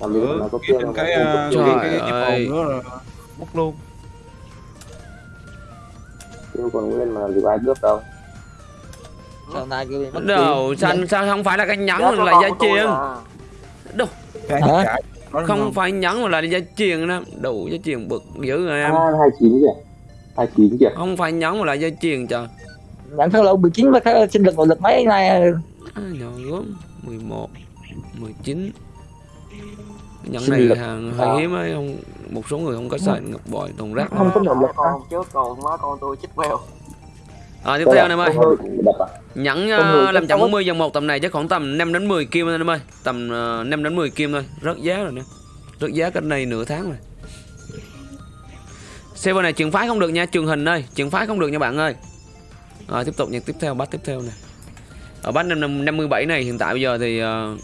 Làm gì thằng ừ, cái tiêu cái cái cái ơi. chip hồn nữa là bút luôn. Tiêu còn nguyên mà làm gì có ai cướp đâu. Sau này kêu bị mất đâu sao sao không phải là cái nhẫn mà là truyền? à. cái Hả? là không phải nhẫn mà là giá truyền đó. Đủ giá truyền bực dữ rồi em. À, 29 kìa. 29 kìa. không phải nhẫn mà là giá truyền trời. Nhận thơ lậu 19 mà sinh lực nội lực mấy nay? À, nhỏ gốm 11 19 Cái nhẫn này hàng hơi hiếm ấy không một số người không có xài ngọc bội đồng rác. Không có nội lực Hai con trước còn má con tôi chích queo à, tiếp theo anh em ơi. nhẫn uh, làm chắc chậm có- 40 dòng một tầm này chắc khoảng tầm 5 đến 10 kim anh em ơi. Tầm uh, 5 đến 10 kim thôi. Rớt giá rồi nè. Rớt giá cách này nửa tháng rồi. Server này trường phái không được nha. Trường hình ơi trường phái không được nha bạn ơi. Rồi tiếp tục nhạc tiếp theo bắt tiếp theo nè. Ở bắt năm năm 57 này hiện tại bây giờ thì ờ,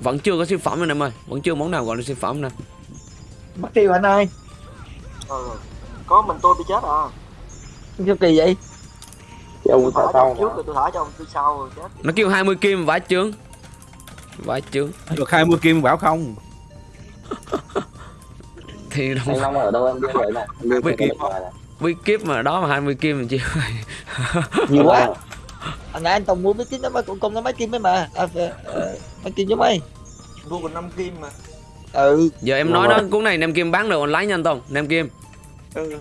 vẫn chưa có siêu phẩm anh em ơi. Vẫn chưa món nào gọi là siêu phẩm nè. Mất tiêu anh ơi? Ừ. có mình tôi bị chết à. Sao kỳ vậy ông tôi thả sau ông trước rồi tôi thả cho ông tôi sau rồi chết. Nó kêu 20 kim vãi trướng vãi trướng được 20 kim bảo không? Thì đâu Anh Long ở đâu em? Biết vậy này. Em biết này. bí kíp mà đó mà 20 kim mình chịu nhiều quá. Anh nãy anh tùng mua mấy kim đó mấy cũng công nó mấy kim ấy mà. À, ờ, mấy kim giống mấy mua còn 5 kim mà. Ừ. Giờ em nói đó cuốn này nem kim bán được online nha anh Tùng nem kim. Ừ.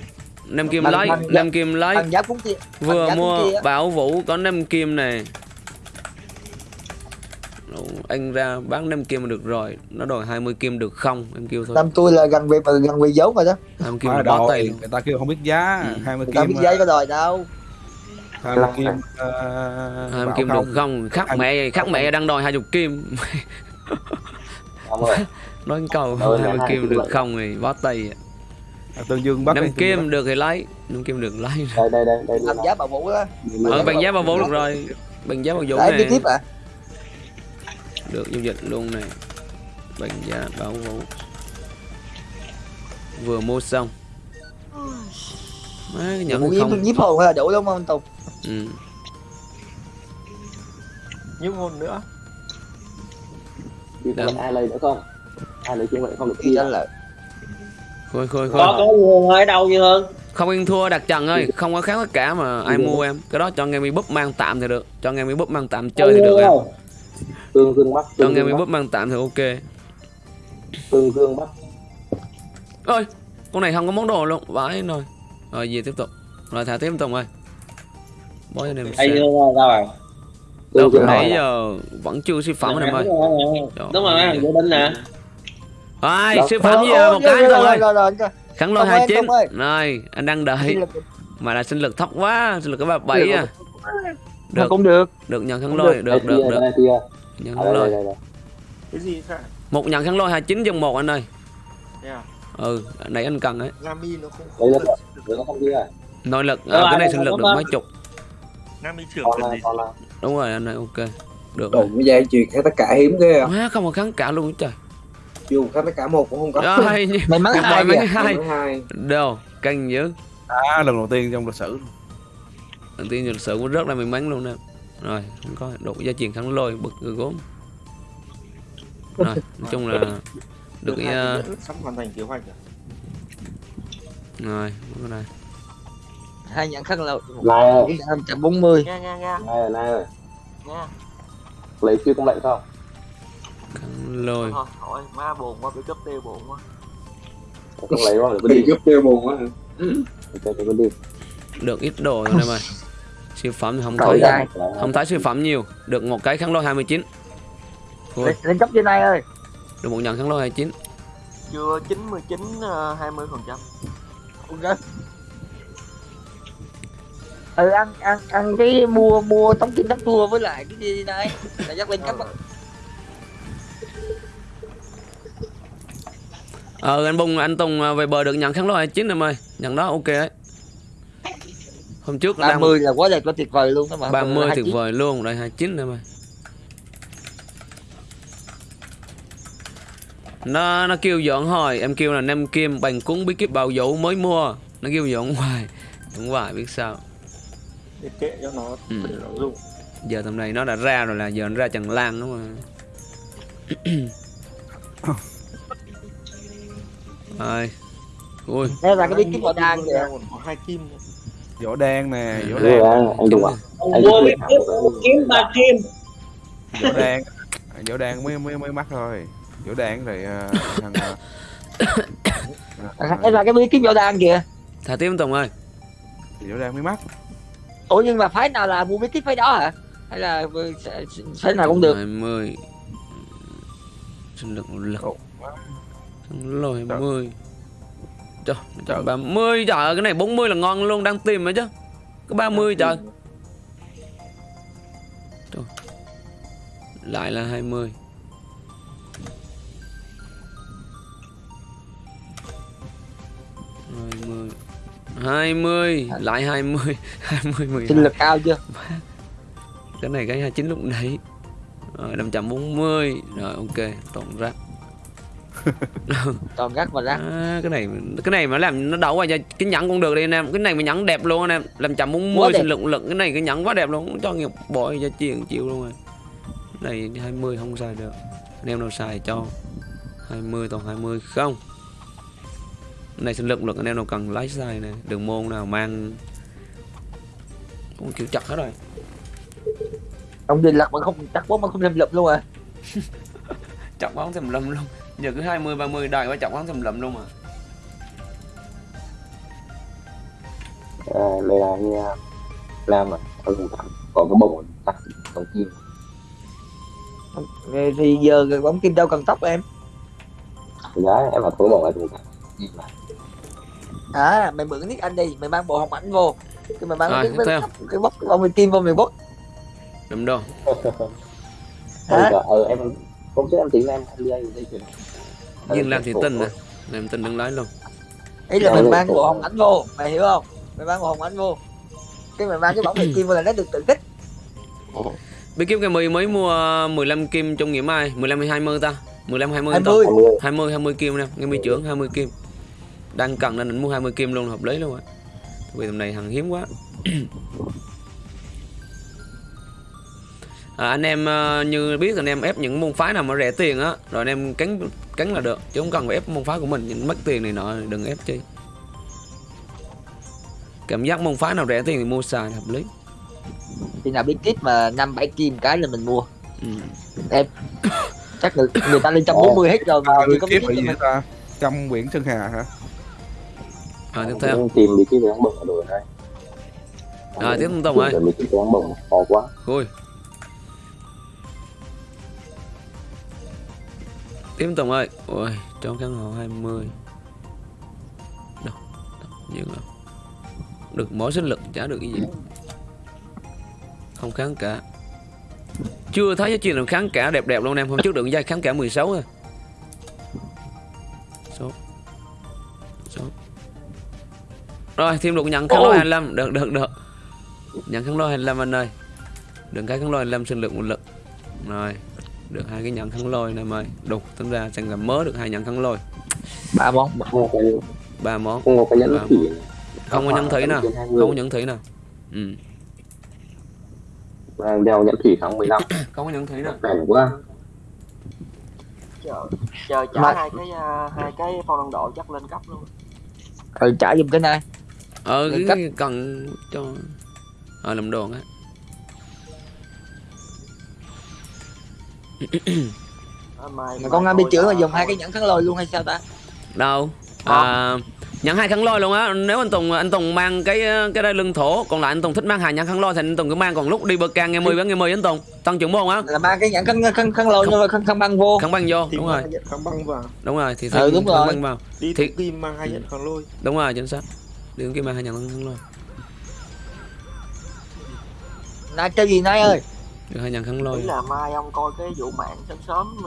nem kim lấy bằng- nem kim lấy vừa mua bảo vũ có nem kim này. Đủ, anh ra bán 5 kim được rồi. Nó đòi 20 kim được không? Em kêu thôi. Năm tôi là gần về gần về giấu rồi đó. 20 kim là bó luôn. người ta kêu không biết giá Ừ. 20 người kim biết giấy có đòi đâu. 20 kim uh, 20 kim được không? Khắc mẹ khắc mẹ đang đòi 20 kim. Nói câu Ờ, 20 hai kim kim được không thì bó tay Tương Dương bắt 5 đi, Tương Dương kim được thì lấy. 5 kim được lấy. Đây đây đây đây. làm giá bà vũ đó. Ờ bằng giá bao vốn được rồi. Bằng giá đấy đi này tiếp à được giao dịch luôn này bằng giá báo vốn vừa mua xong. Má, cái nhận Vũ không. nhiếp hồn là đủ đúng không anh Tùng? Ừ. nhiếp hôn nữa. Đi ai lấy nữa không? Ai lấy kiếm vậy không được anh là khôi khôi có khôi có nguồn ở đâu như hơn không yên thua đặt trần ơi. Không có khác tất cả mà ai mua em. Cái đó cho nghe mi búp mang tạm thì được. Cho nghe mi búp mang tạm chơi thì được em. Tương Dương Bắc, cho Tương nghe mi búp mang tạm thì ok. Tương Dương Bắc. ơi con này không có món đồ luôn. Vãi rồi. Rồi về tiếp tục. Rồi thả tiếp tùng ơi bó cho em xem. đâu Tương nãy giờ vẫn chưa siêu phẩm em ơi. đúng rồi thằng Vũ Đinh nè ai Đâu. siêu phẩm gì à, một cái rồi, rồi, rồi, rồi, rồi. kháng lôi Tùng ơi, 29 Tùng ơi. rồi anh đang đợi. Mà là sinh lực thấp quá sinh lực có ba bảy à. Mà được. cũng được. Được nhận kháng Cũng lôi. được. được được nhận đây, lôi. cái gì một nhận kháng lôi 29 trong một anh ơi. À? ừ nãy anh cần ấy. Nami nó không Đây là không Đây nó không kia. nội lực à, cái này sinh lực được mấy chục. Đúng rồi anh ơi ok. Được rồi. cái dây chuyền khá tất cả hiếm ghê à. Má không có kháng cả luôn trời Dù khá tất cả một cũng không có. Rồi may mắn hai mấy kìa hai. Đâu căng dữ. À, lần đầu tiên trong lịch sử. Đầu tiên lịch sử cũng rất là may mắn luôn nè. Rồi không có độ gia truyền kháng lôi bực người gốm. Rồi nói chung là được cái uh, sắp hoàn thành kế hoạch rồi. Rồi cái này hai nhận khăn lâu năm trăm bốn mươi. Nghe nghe nghe. Này này. Nghe Lấy chưa công lệnh không? Kháng lôi thôi hỏi má buồn quá bị cấp tiêu buồn quá. Không lấy không? Đi đi. giúp tiêu buồn quá hả? Đi. được ít đồ rồi em ơi. Siêu phẩm thì không Cậu thấy trai. không thấy siêu phẩm nhiều. Được một cái kháng lôi 29 Thôi, lên, lên cấp trên này ơi. Được một nhận kháng lôi 29 chưa 99 ờ, 20 phần trăm. Ok. Ừ ăn ăn ăn cái mua mua tống kim tống tua với lại cái gì này là dắt lên cấp ờ anh bung anh tùng à, về bờ được nhận kháng lôi 29 em ơi. Nhận đó ok ấy hôm trước nó ba đang mươi là quá đẹp quá tuyệt vời luôn đó mà. 30 Hai tuyệt vời luôn đây 29 em ơi. Nó nó kêu dọn hồi em kêu là năm kim bằng cúng bí kíp bào vũ mới mua. Nó kêu dọn hoài đúng hoài biết sao. Để kệ cho nó Ừ. để nó dùng. Giờ tầm này nó đã ra rồi là giờ nó ra trần lan đúng mà rồi ui. Đây là cái bí kíp màu đan kìa. Hai kim võ đen nè võ Đưa đen anh Tùng à? Anh biết kiếm ba kim. Võ đen võ đen mới mới mới mắc thôi. Võ đen rồi thằng ờ, đây là cái bí kíp màu đan kìa. Thả tiếp tùng ơi. Võ đen mới mắc ủa nhưng mà phái nào là mua bí kíp phái đó hả? Hay là phái nào cũng được? 20 sinh lực một lực Lôi 20 Trời, Trời. 30 trời ơi, cái này 40 là ngon luôn, đang tìm rồi chứ. Có 30 trời. Trời. Lại là 20 20 20 Lại 20 20 12 sinh lực cao chưa? Cái này cái 29 lúc nãy. Rồi 540 Rồi ok, tổng rác toàn gắt và rác. À, cái này cái này mà làm nó đậu qua cho cái nhẫn cũng được đi anh em. Cái này mà nhẫn đẹp luôn anh em. Làm chậm muốn mua sinh lực lực cái này cái nhẫn quá đẹp luôn. Cho nghiệp bội cho chiền chịu luôn rồi. Này 20 không xài được. Anh em nào xài cho 20 toàn 20 không. Cái này sinh lực lực anh em nào cần lái xài này đường môn nào mang. Cũng kiểu chặt hết rồi. Ông đi lật mà không chắc bóng mà không thêm lực luôn à. Chọc bóng thèm lum luôn giờ cứ 20 30 đài qua chọc bóng thèm lum luôn mà. À, đây là anh à, Lam à, ở vùng thẳng có cái bông tắt tổng kim Thì- thì giờ bóng kim đâu cần tóc em? Đấy, em bảo tôi bỏ lại tụi à mày mượn nick anh đi. Mày mang bộ hồng ảnh vô. Cái mày mang Rồi, cái, cái, cái bóc cái bông kim vô mày bóc. Đúng đâu Hả? Ờ, ờ, em hôm trước em tính em em đi đây chuyển Duyên làm thì tin nè Làm tin đừng lấy luôn. Ý là mày mang bộ hồng ảnh vô mày hiểu không? Mày mang bộ hồng ảnh vô. Cái mày mang cái bóng mày kim vô là nó được tự kích Bí kíp cái mười mới mua 15 kim trong ngày mai 15 hay 20 ta? 15 20 ta. 20 20 20 20 kim nè nghe mi trưởng 20 kim. Đang cần nên mình mua 20 kim luôn hợp lý luôn á vì tầm này hàng hiếm quá à, anh em ờ, như biết anh em ép những môn phái nào mà rẻ tiền á rồi anh em cắn cắn là được chứ không cần phải ép môn phái của mình những mất tiền này nọ đừng ép chi. Cảm giác môn phái nào rẻ tiền thì mua xài hợp lý. Thì nào biết kit mà năm bảy kim cái là mình mua. Ừ. chắc người, người ta lên trăm bốn mươi hết rồi mà người có biết gì ta? Trăm quyển sơn hà hả? À, tiếp theo. Em tìm bí kíp đáng bổng ở đồ đây À, tiếp tục ơi. Bí kíp đáng bổng khó quá. Ui Tiếp Tùng ơi. Ôi trong căn hộ 20 Đâu Đâu mà Được mỗi sinh lực chả được cái gì? Không kháng cả. Chưa thấy cái chuyện nào kháng cả đẹp đẹp luôn em Hôm trước được giai kháng cả 16 rồi Số. Số. Rồi thêm được nhận kháng lôi 25 Được được được. Nhận kháng lôi 25 anh ơi. Đừng cái kháng lôi 25 sinh lực một lực. Rồi Được hai cái nhận kháng lôi này ơi Đủ tính ra sẽ làm mới được hai nhận kháng lôi. Ba món. Ba món. Không có nhẫn thủy Không có nhẫn thủy nào. 20. Không có nhẫn thủy nào. Ừ. Đang đeo nhẫn thủy tháng 15 Không có nhẫn thủy nào. Bèn quá. Chờ chờ trả Mà- hai cái à, hai cái phong đồng độ chắc lên cấp luôn. Rồi trả giùm cái này. Ờ cái cần cho Ờ làm đồ á mà con bị tôi, chữa mà dùng hai cái nhẫn kháng lôi luôn hay sao ta? Đâu? À, Nhẫn hai kháng lôi luôn á. Nếu anh Tùng anh Tùng mang cái cái đây lưng thổ Còn lại anh Tùng thích mang hai nhẫn kháng lôi Thì anh Tùng cứ mang. Còn lúc đi bờ càng nghe 10 bán nghe 10 anh Tùng. Tăng trưởng môn á. Là mang cái nhẫn kháng kháng kháng lôi nhưng mà kháng kháng băng vô. Kháng băng vô thì đúng rồi. kháng băng vào. Đúng rồi thì Ừ, đúng rồi. băng vào. Đi Thì- kim mang hai nhận kháng lôi. Đúng rồi chính xác. Đi kia mang hai nhẫn kháng lôi. Nãy chơi gì nãy ơi Được hai nhẫn kháng lôi. Là mai ông coi cái vụ mạng sớm sớm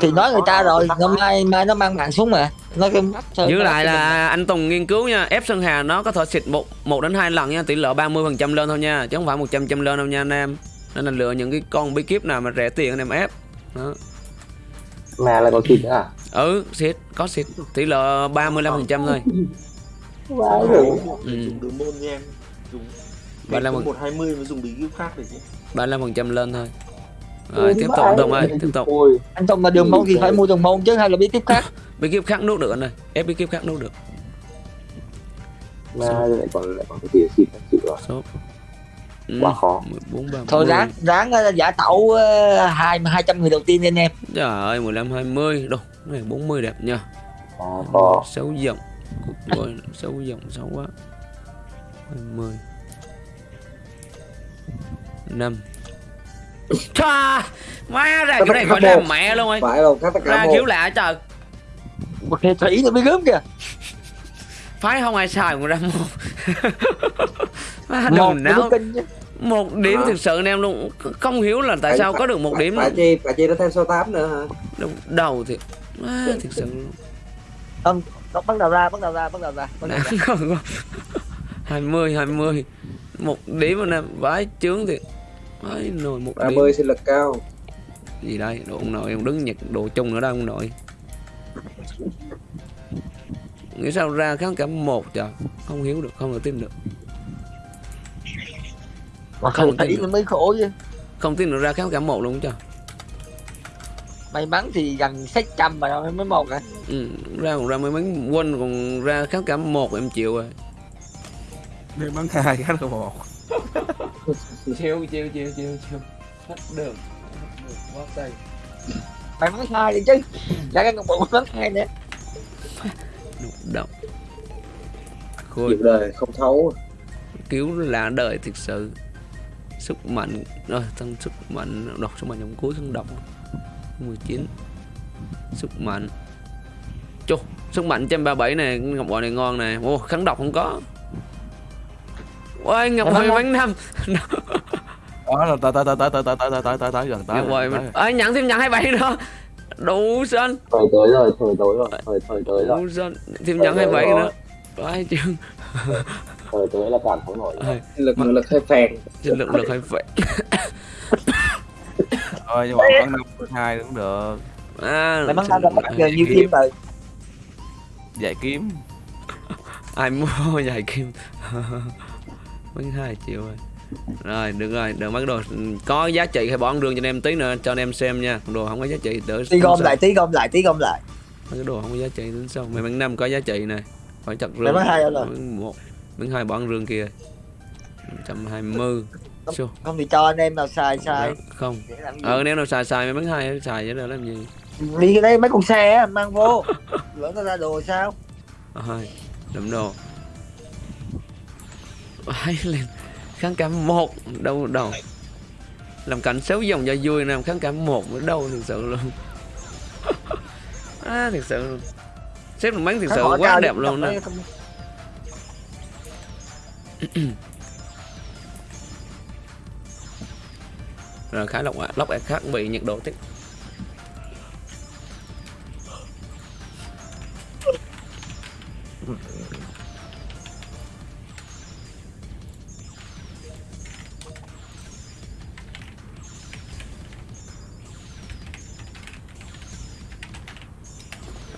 thì nói người ta rồi ngày máy. mai mai nó mang mạng xuống mà. Nó cái mắt thôi Giữ lại là anh Tùng nghiên cứu nha. Ép Sơn Hà nó có thể xịt một một đến hai lần nha. Tỷ lệ 30% lên thôi nha. Chứ không phải 100 trăm lên đâu nha anh em. Nên là lựa những cái con bí kíp nào mà rẻ tiền anh em ép. Đó. Mà lại có nữa à? Ừ xịt có xịt. Tỷ lệ 35% thôi. Vãi Dùng rồi Ừ. đường môn nha em dùng Ba mươi lăm- một hai mươi mới dùng bí kíp khác được chứ 35% lên thôi. Rồi tiếp tục Tùng ơi Tiếp tục. Ôi anh Tùng mà đường môn thì phải mua đường môn chứ hay là bí kíp khác? Bí kíp khác nuốt được anh ơi. Ép bí kíp khác nuốt được. Mà lại còn lại còn cái tiền xịt thật sự rồi. Số ừ. Quá khó 14 30 thôi ráng ráng ờ, giả tẩu ờ, hai hai trăm người đầu tiên lên em. Trời ơi 15 20 Đâu cái này 40 đẹp nha khó. Xấu dòng Rồi xấu dòng xấu quá. 20 5 Chà Má ra kiểu này khỏi làm mẹ luôn ơi. Phải đâu các tất cả Ra một. kiểu lạ trời. Một hệ thủy là bí gớm kìa. Phái không ai xài còn ra một. Má một đồng nó não. Một điểm thực sự anh em luôn. Không hiểu là tại Phải- sao phải- có được một phải- điểm phải chi phải chi nó thêm số 8 nữa hả? Đầu- Đầu thì Má thực sự luôn. Nó bắt đầu ra bắt đầu ra bắt đầu ra bắt đầu ra. 20 20 Một điểm anh em Vãi chướng thì Vãi nồi một điểm 30 sinh lực cao. Gì đây? Đồ ông nội ông đứng nhặt đồ chung nữa đâu ông nội. Nghĩ sao ra kháng cả một trời. Không hiểu được không thể tin được. Mà Không tin nó mới khổ chứ. Không tin được ra kháng cả một luôn trời may mắn thì gần sách trăm mà mới một à. Ừ, ra còn ra mấy mấy quân còn ra kháng cả một em chịu rồi. Nên bắn hai cái là một chiêu chiêu chiêu chiêu chiêu. Hết đường quá tay. Mày bắn hai đi chứ. Ra cái con bộ bắn hai nữa động khôi. Đời không thấu. Cứu là đời thực sự. Sức mạnh rồi tăng sức mạnh đọc sức mạnh trong cuối kháng độc 19 sức mạnh. Chô, sức mạnh 137 này ngọc bội này ngon này. Ô kháng độc không có ôi ngọc bội bánh năm đó là tới tới tới tới tới tới tới tới tới tới gần tới ngọc bội tới. mình ơi nhận thêm nhận 27 nữa đủ xanh thời tới rồi thời tới rồi thời thời tới rồi đủ xanh thêm nhận 27 nữa Vãi chương thời tới là cản không nổi Ơi, lực lực hơi phèn lực lực hay vậy thôi nhưng mà bắn năm hai cũng được à, mày bắn năm là lực bắt giờ vậy. nhiều kim rồi dạy kiếm ai mua dài kim mấy hai triệu rồi. Rồi được rồi. Đừng mất đồ. Có giá trị hay bỏ ăn rương cho anh em tí nữa cho anh em xem nha. Đồ không có giá trị đỡ tí gom lại tí gom lại tí gom lại. Mấy cái đồ không có giá trị đến sao mày bán năm có giá trị này. Phải chặt rương bán hai rồi. Một. Bán hai bỏ ăn rương kia 120 Sao? không thì cho anh em nào xài xài. không. Ờ nếu nào xài xài mày bán hai xài vậy rồi làm gì? Đi cái đây mấy con xe á, mang vô. Lỡ nó ra đồ sao? Ờ, hai. Đậm đồ hai lên? Kháng cảm một đâu đâu. Làm cảnh xấu dòng cho vui nè kháng cảm một ở đâu thực sự luôn. À, thực sự. Luôn xếp một bánh thực sự quá đẹp luôn nè không- rồi khá lọc lóc khác bị nhiệt độ tiếp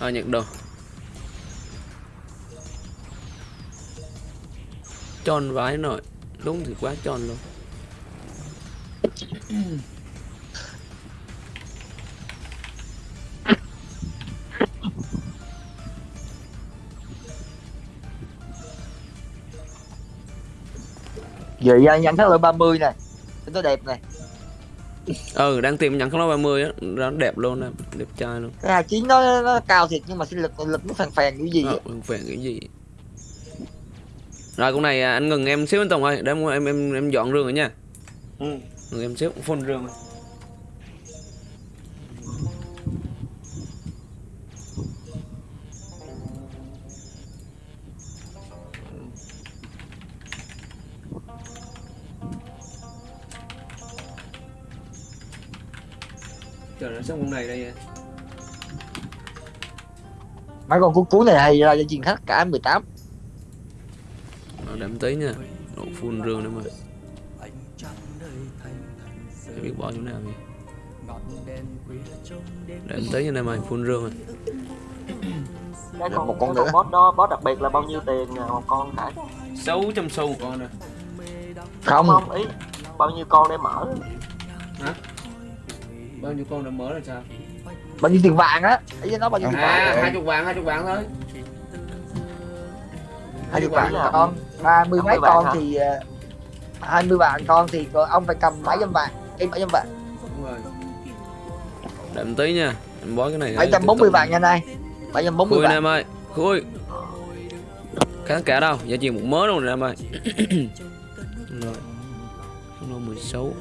à, nhận đồ. Tròn vái nổi đúng thì quá tròn luôn. Giờ nhận thắng lợi 30 này tôi đẹp này ừ đang tìm nhận không nó 30 á. Nó đẹp luôn nè đẹp trai luôn. Cái hai chín nó nó cao thiệt nhưng mà sinh lực lực nó phèn phèn cái gì ờ, ừ, phèn cái gì? Rồi con này à, anh ngừng em xíu anh Tùng ơi. Để em em em, em dọn rương rồi nha. Ừ. ngừng em xíu phun rương rồi. Trời nó xong con này đây à. mấy con cú cú này hay ra cho chuyện khách cả 18 Ờ, để em tí nha. Độ phun rương nữa mà. Để biết bỏ chỗ nào vậy? Để em tí nha em ơi phun rương rồi. Cái Được con, một con cái nữa. boss đó boss đặc biệt là bao nhiêu tiền nè, một con khải 600 xu một con nè. Không. Không ý bao nhiêu con để mở Bao nhiêu con đã mở là sao? Bao nhiêu tiền vàng á? Ý với nó bao nhiêu tiền À vàng? hai chục vàng hai chục vàng thôi. Hai chục vàng con. Ba mươi mấy 50 vàng con hả? thì ờ, hai mươi vàng con thì ông phải cầm bảy trăm vàng. Em bảy trăm vàng? Đúng rồi. Để em tí nha Em bó cái này bảy trăm bốn mươi vàng nha này bảy trăm bốn mươi vàng. em ơi Khui. Kháng cả đâu Giá trị một mớ luôn nè em ơi. Rồi Nó 16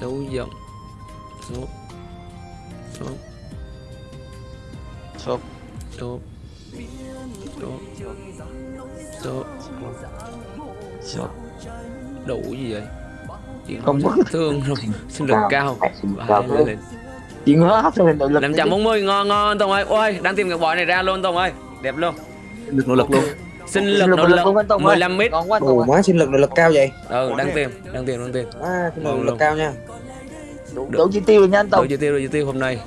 dấu rộng dấu dấu dấu dấu dấu dấu dấu đủ gì vậy? Chuyện không bất thương rồi sinh lực cao. Và lên lên. Chuyện hết rồi ngon ngon tông ơi. Ôi đang tìm cái bòi này ra luôn tông ơi. Đẹp luôn. Được nỗ lực luôn. Sinh lực nỗ lực 15 mít. Ngon quá Tùng quá sinh lực nỗ lực cao vậy? Ừ đang tìm đang tìm đang tìm. Nỗ lực cao nha đủ, đủ chi tiêu rồi nha anh Đủ Tùng chi tiêu đủ chi tiêu hôm nay.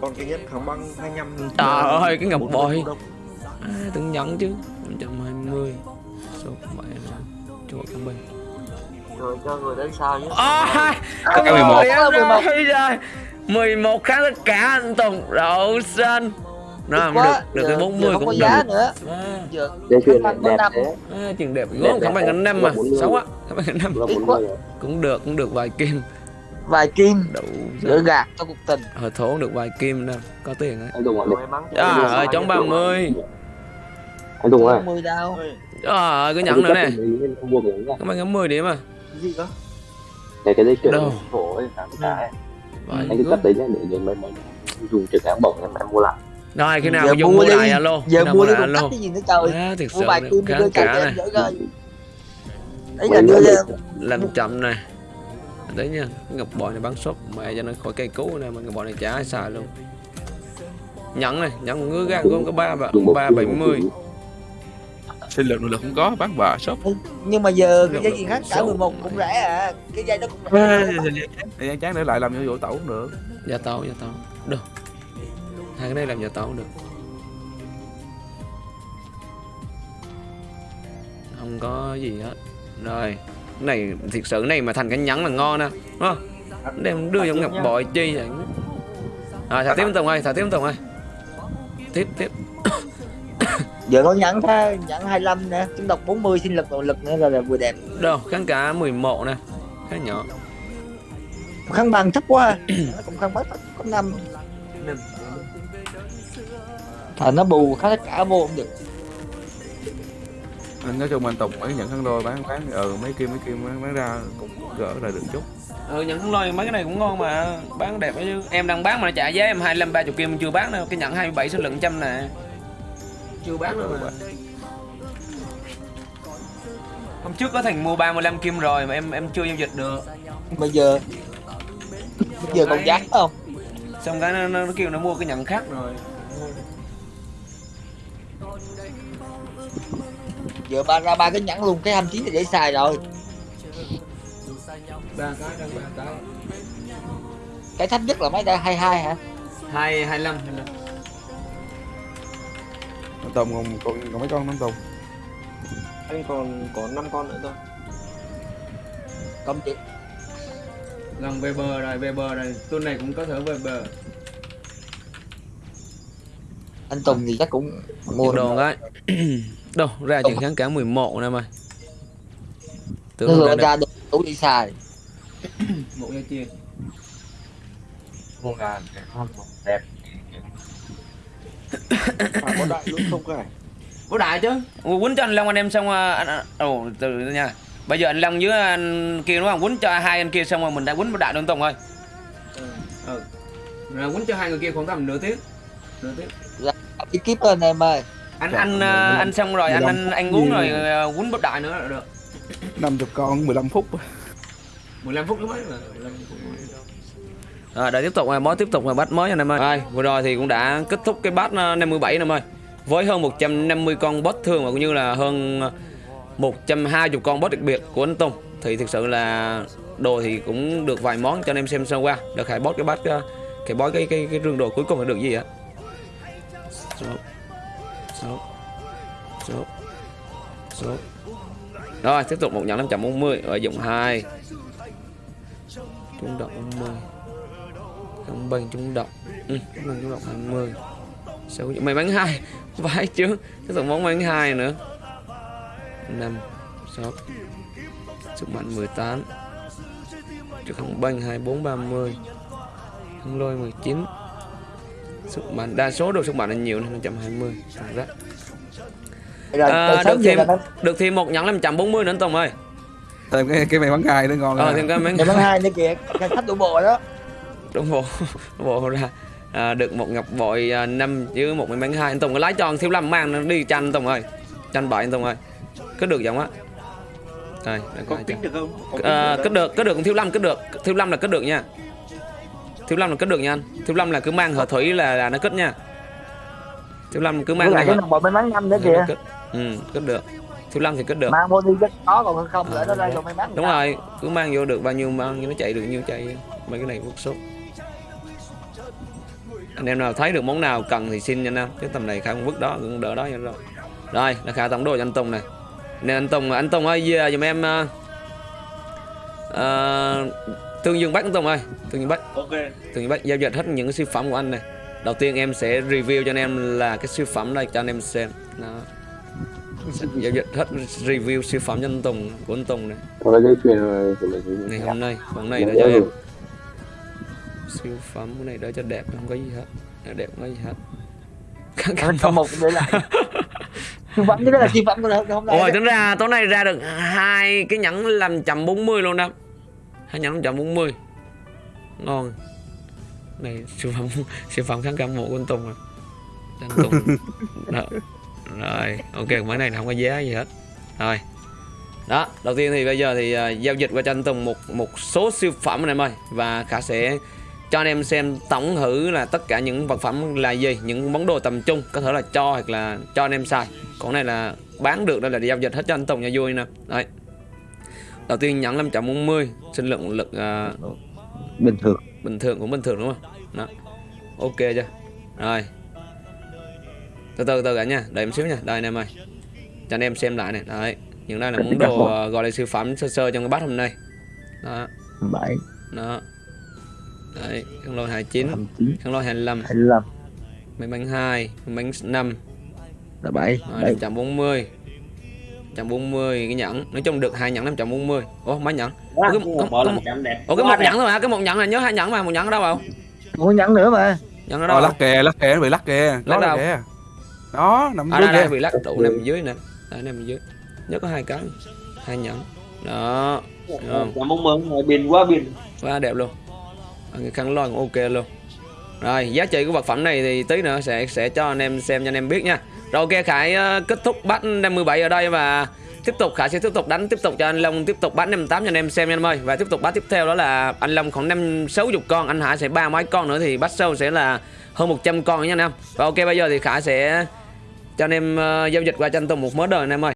Con cái nhất kháng băng 25 Trời ơi cái ngọc bội. à, Tưởng nhẫn chứ. 120 Số 7 Chỗ cảm ơn người cho người đến sau chứ À, có Cái 11. 11 em Cái 11. rồi rồi 11 kháng tất cả anh Tùng. Đậu xanh. Nó được, quá. được Giờ- cái giờ 40 không có cũng giá được. nữa. À, giờ dây chuyền đẹp có thế. À, Chuyện đẹp. Đẹp, gốm đẹp, không đẹp. ngành năm mà. Là 40. Xấu á Không phải ngành năm. Cũng được cũng được vài kim vài kim đủ gạt cho cuộc tình. Ờ thốn được vài kim đâu có tiền đấy anh đùng rồi à ơi chống ba mươi. Anh đùng ơi. Mười đâu à cứ nhận nữa nè. các bạn ngắm mười điểm à. Cái gì cơ? Này cái đấy kiểu đâu phổ ấy tám ừ. anh cứ cấp đấy nhé để dùng mấy mấy dùng trực án bổng em mua lại. Rồi khi nào giờ dùng mua lại alo. Giờ mua đi cũng cắt cái gì nữa trời. À, thiệt mua bài kim đưa cả này. ấy là đưa làm chậm này đấy nha ngọc bội này bắn sốt mẹ cho nó khỏi cây cứu này mà ngọc bội này chả ai xài luôn. Nhẫn này nhẫn ngứa gan cũng có ba ba bảy mươi. sinh lực lực không có bán bà shop. Nhưng mà giờ cái dây gì khác? cả xấu 11 cũng rẻ à cái dây đó cũng rẻ. Gian chán để lại làm nhiệm vụ tẩu cũng được. Gia tấu gia tấu được. Hai cái này làm gia tấu cũng được. Không có gì hết. Rồi này thiệt sự này mà thành cái nhẫn là ngon nè đúng không? Đem đưa trong ngọc bội chi vậy? Rồi thả tiếp tùng ơi thả tiếp tùng ơi. Tiếp tiếp. Giờ có nhẫn tha nhẫn 25 nè chúng độc 40 sinh lực nội lực nữa là, là vừa đẹp. Đâu kháng cả 11 nè khá nhỏ. Khăn bằng thấp quá nó cũng khăn bách có năm. À, nó bù khá tất cả vô cũng được anh nói chung anh Tùng mấy nhận khăn đôi bán bán ừ mấy kim mấy kim bán, bán ra cũng gỡ lại được chút. Ừ nhận không lôi mấy cái này cũng ngon mà bán đẹp ấy chứ. Em đang bán mà nó trả giá em 25 30 kim chưa bán đâu cái nhận 27 số lượng trăm nè. Chưa bán đâu mà. Hôm trước có thằng mua 35 kim rồi mà em em chưa giao dịch được. Bây giờ bây giờ còn giá không? Xong cái nó, nó, nó kêu nó mua cái nhận khác rồi giờ ba ra ba cái nhẫn luôn cái 29 là dễ xài rồi. Ba cái đang ba cái. Cái thấp nhất là mấy đây? 22 hả? Hai hai mươi lăm. Anh Tùng còn, còn, còn mấy con anh Tùng Anh còn có 5 con nữa thôi. Công chị lần về bờ rồi về bờ rồi. Tuần này cũng có thể về bờ. Anh Tùng thì chắc cũng mua đồ cái đâu ra chừng kháng cả 11 nè mày. Tưởng đâu ra được ra được đủ đi xài. Một dây chuyền mua ngàn đẹp. À có đại luôn không cái có đại chứ. Quýnh cho anh Long anh em xong à, anh anh- ồ từ từ nha. Bây giờ anh Long với anh kia đúng không? Quýnh cho hai anh kia xong rồi mình đã quýnh một đại đơn tùng thôi ừ, ừ. rồi quýnh cho hai người kia khoảng tầm nửa tiếng. Nửa tiếng. Cái kiếp lên em ơi anh Trời, anh anh, anh xong rồi anh anh ăn uống rồi ờ, quýnh bắp đại nữa là được 50 con 15 phút 15 phút mới mà 15 phút mới À, để tiếp tục mới tiếp tục là bắt mới anh em ơi. Rồi, vừa rồi thì cũng đã kết thúc cái bát 57 anh em ơi. Với hơn 150 con boss thường và cũng như là hơn 120 con boss đặc biệt của anh Tùng thì thực sự là đồ thì cũng được vài món cho anh em xem sơ qua. Được hãy boss cái bát cái boss cái cái cái, cái rương đồ cuối cùng là được gì ạ? Dạ. 6 6 6 Rồi, tiếp tục một nhẫn 540 ở dụng 2 Trung động 50 không bình trung động Ừ công bình trung động 20 6 mày bắn 2 Vãi chứ. Tiếp tục món bắn 2 nữa. 5 6 Sức mạnh 18 Trực hồng bênh 24 30 không lôi 19 sức mạnh đa số đồ sức mạnh là nhiều nên 120 thằng rác rồi À, được thêm- được thêm một nhẫn 540 nữa anh Tùng ơi. Tìm cái, cái mày bắn gai nữa ngon ờ thêm cái mấy ngày bán hai nữa kìa. Cái khách đủ bộ đó. Đúng bộ. Bộ ra. À, được một ngọc bội à, năm với một may mắn hai anh Tùng có lái anh thiếu lâm mang nó đi chanh Tùng ơi. Chanh bảy anh Tùng ơi. Cứ được giọng á. Đây đang có cho. được không? Có kích à, được cất được cất được thiếu lâm cất được. Thiếu lâm là cất được nha thiếu lâm là cất được nha anh. Thiếu lâm là cứ mang hở thủy là là nó cất nha. Thiếu lâm cứ mang lại cái bộ may mắn năm nữa kìa. cất. ừ cất được. Thiếu lâm thì cất được. Mang vô đi cái có còn không lỡ nó ra rồi may mắn đúng rồi cứ mang vô được bao nhiêu mang như nó chạy được nhiêu chạy mấy cái này quốc số anh em nào thấy được món nào cần thì xin nha anh em. Cái tầm này khai không vứt đó cũng đỡ đó cho rồi. Rồi là khai tổng đồ cho anh Tùng này nên anh Tùng anh Tùng ơi giùm em uh, uh, Tương Dương Bắc anh Tùng ơi? Tương Dương Bắc ok. Tương Dương Bắc giao dịch hết những cái siêu phẩm của anh này. Đầu tiên em sẽ review cho anh em là cái siêu phẩm đây cho anh em xem. Đó. Giao dịch hết review siêu phẩm cho anh Tùng của anh Tùng này. Ngày hôm nay hôm nay để cho em. siêu phẩm cái này đỡ cho đẹp không có gì hết. Nó đẹp không có gì hết. Anh có một để lại. Siêu phẩm chứ đó là siêu phẩm của hôm nay Ôi đó. tính ra tối nay ra được hai cái nhẫn 540 luôn đó hai nhẫn 540 ngon. Này siêu phẩm siêu phẩm kháng cảm mộ của anh Tùng à. Anh Tùng. Đó. rồi ok mấy này không có giá gì hết. Rồi. Đó đầu tiên thì bây giờ thì à, giao dịch qua cho anh Tùng một một số siêu phẩm anh em ơi. Và khả sẽ cho anh em xem tổng thử là tất cả những vật phẩm là gì những món đồ tầm trung có thể là cho hoặc là cho anh em xài. Còn này là bán được đây là giao dịch hết cho anh Tùng nha vui nè. Đấy đầu tiên nhẫn 540 sinh lượng lực à, bình thường. bình thường cũng bình thường đúng không? Đó. Ok chưa? Rồi. Từ từ từ cả nha đợi em xíu nha. Đây anh em ơi. Cho anh em xem lại này. Đấy. Những đây là món đồ ờ, gọi là siêu phẩm sơ sơ trong cái bát hôm nay. Đó. Bảy. Đó. Đấy khăn lôi 29 chín khăn lôi 25 hai mươi lăm mấy bánh 2 bánh 5 là bảy. Rồi, bảy 540 140 cái nhẫn. Nói chung được hai nhẫn 540 ủa mấy nhẫn. Ủa, cái, có, có, một- Ủa cái một nhẫn thôi hả cái một nhẫn này nhớ hai nhẫn mà một nhẫn ở đâu không muốn nhắn nữa mà. Nhẫn ở Rồi đâu lắc kè, lắc kè, bị lắc kè. Lắc đâu? là kè. Đó, nằm à dưới đây đây kìa. bị lắc trụ nằm dưới nè. Đây nằm dưới. Nhớ có hai cái. Hai nhẫn. Đó? Cảm ơn mừng, biền quá biền. quá đẹp luôn. Cái khăn lon cũng ok luôn. Rồi giá trị của vật phẩm này thì tí nữa sẽ sẽ cho anh em xem cho anh em biết nha rồi, ok, khải ờ, kết thúc bắt 57 ở đây và tiếp tục, khải sẽ tiếp tục đánh tiếp tục cho anh long, tiếp tục bắt 58 cho anh em xem nha anh ơi. Và tiếp tục bắt tiếp theo đó là anh long khoảng năm sáu chục con, anh hải sẽ ba mấy con nữa thì bắt sâu sẽ là hơn 100 con nha anh em. Và ok, bây giờ thì khải sẽ cho anh em ờ, giao dịch qua cho anh tùng một mớ đời anh em ơi.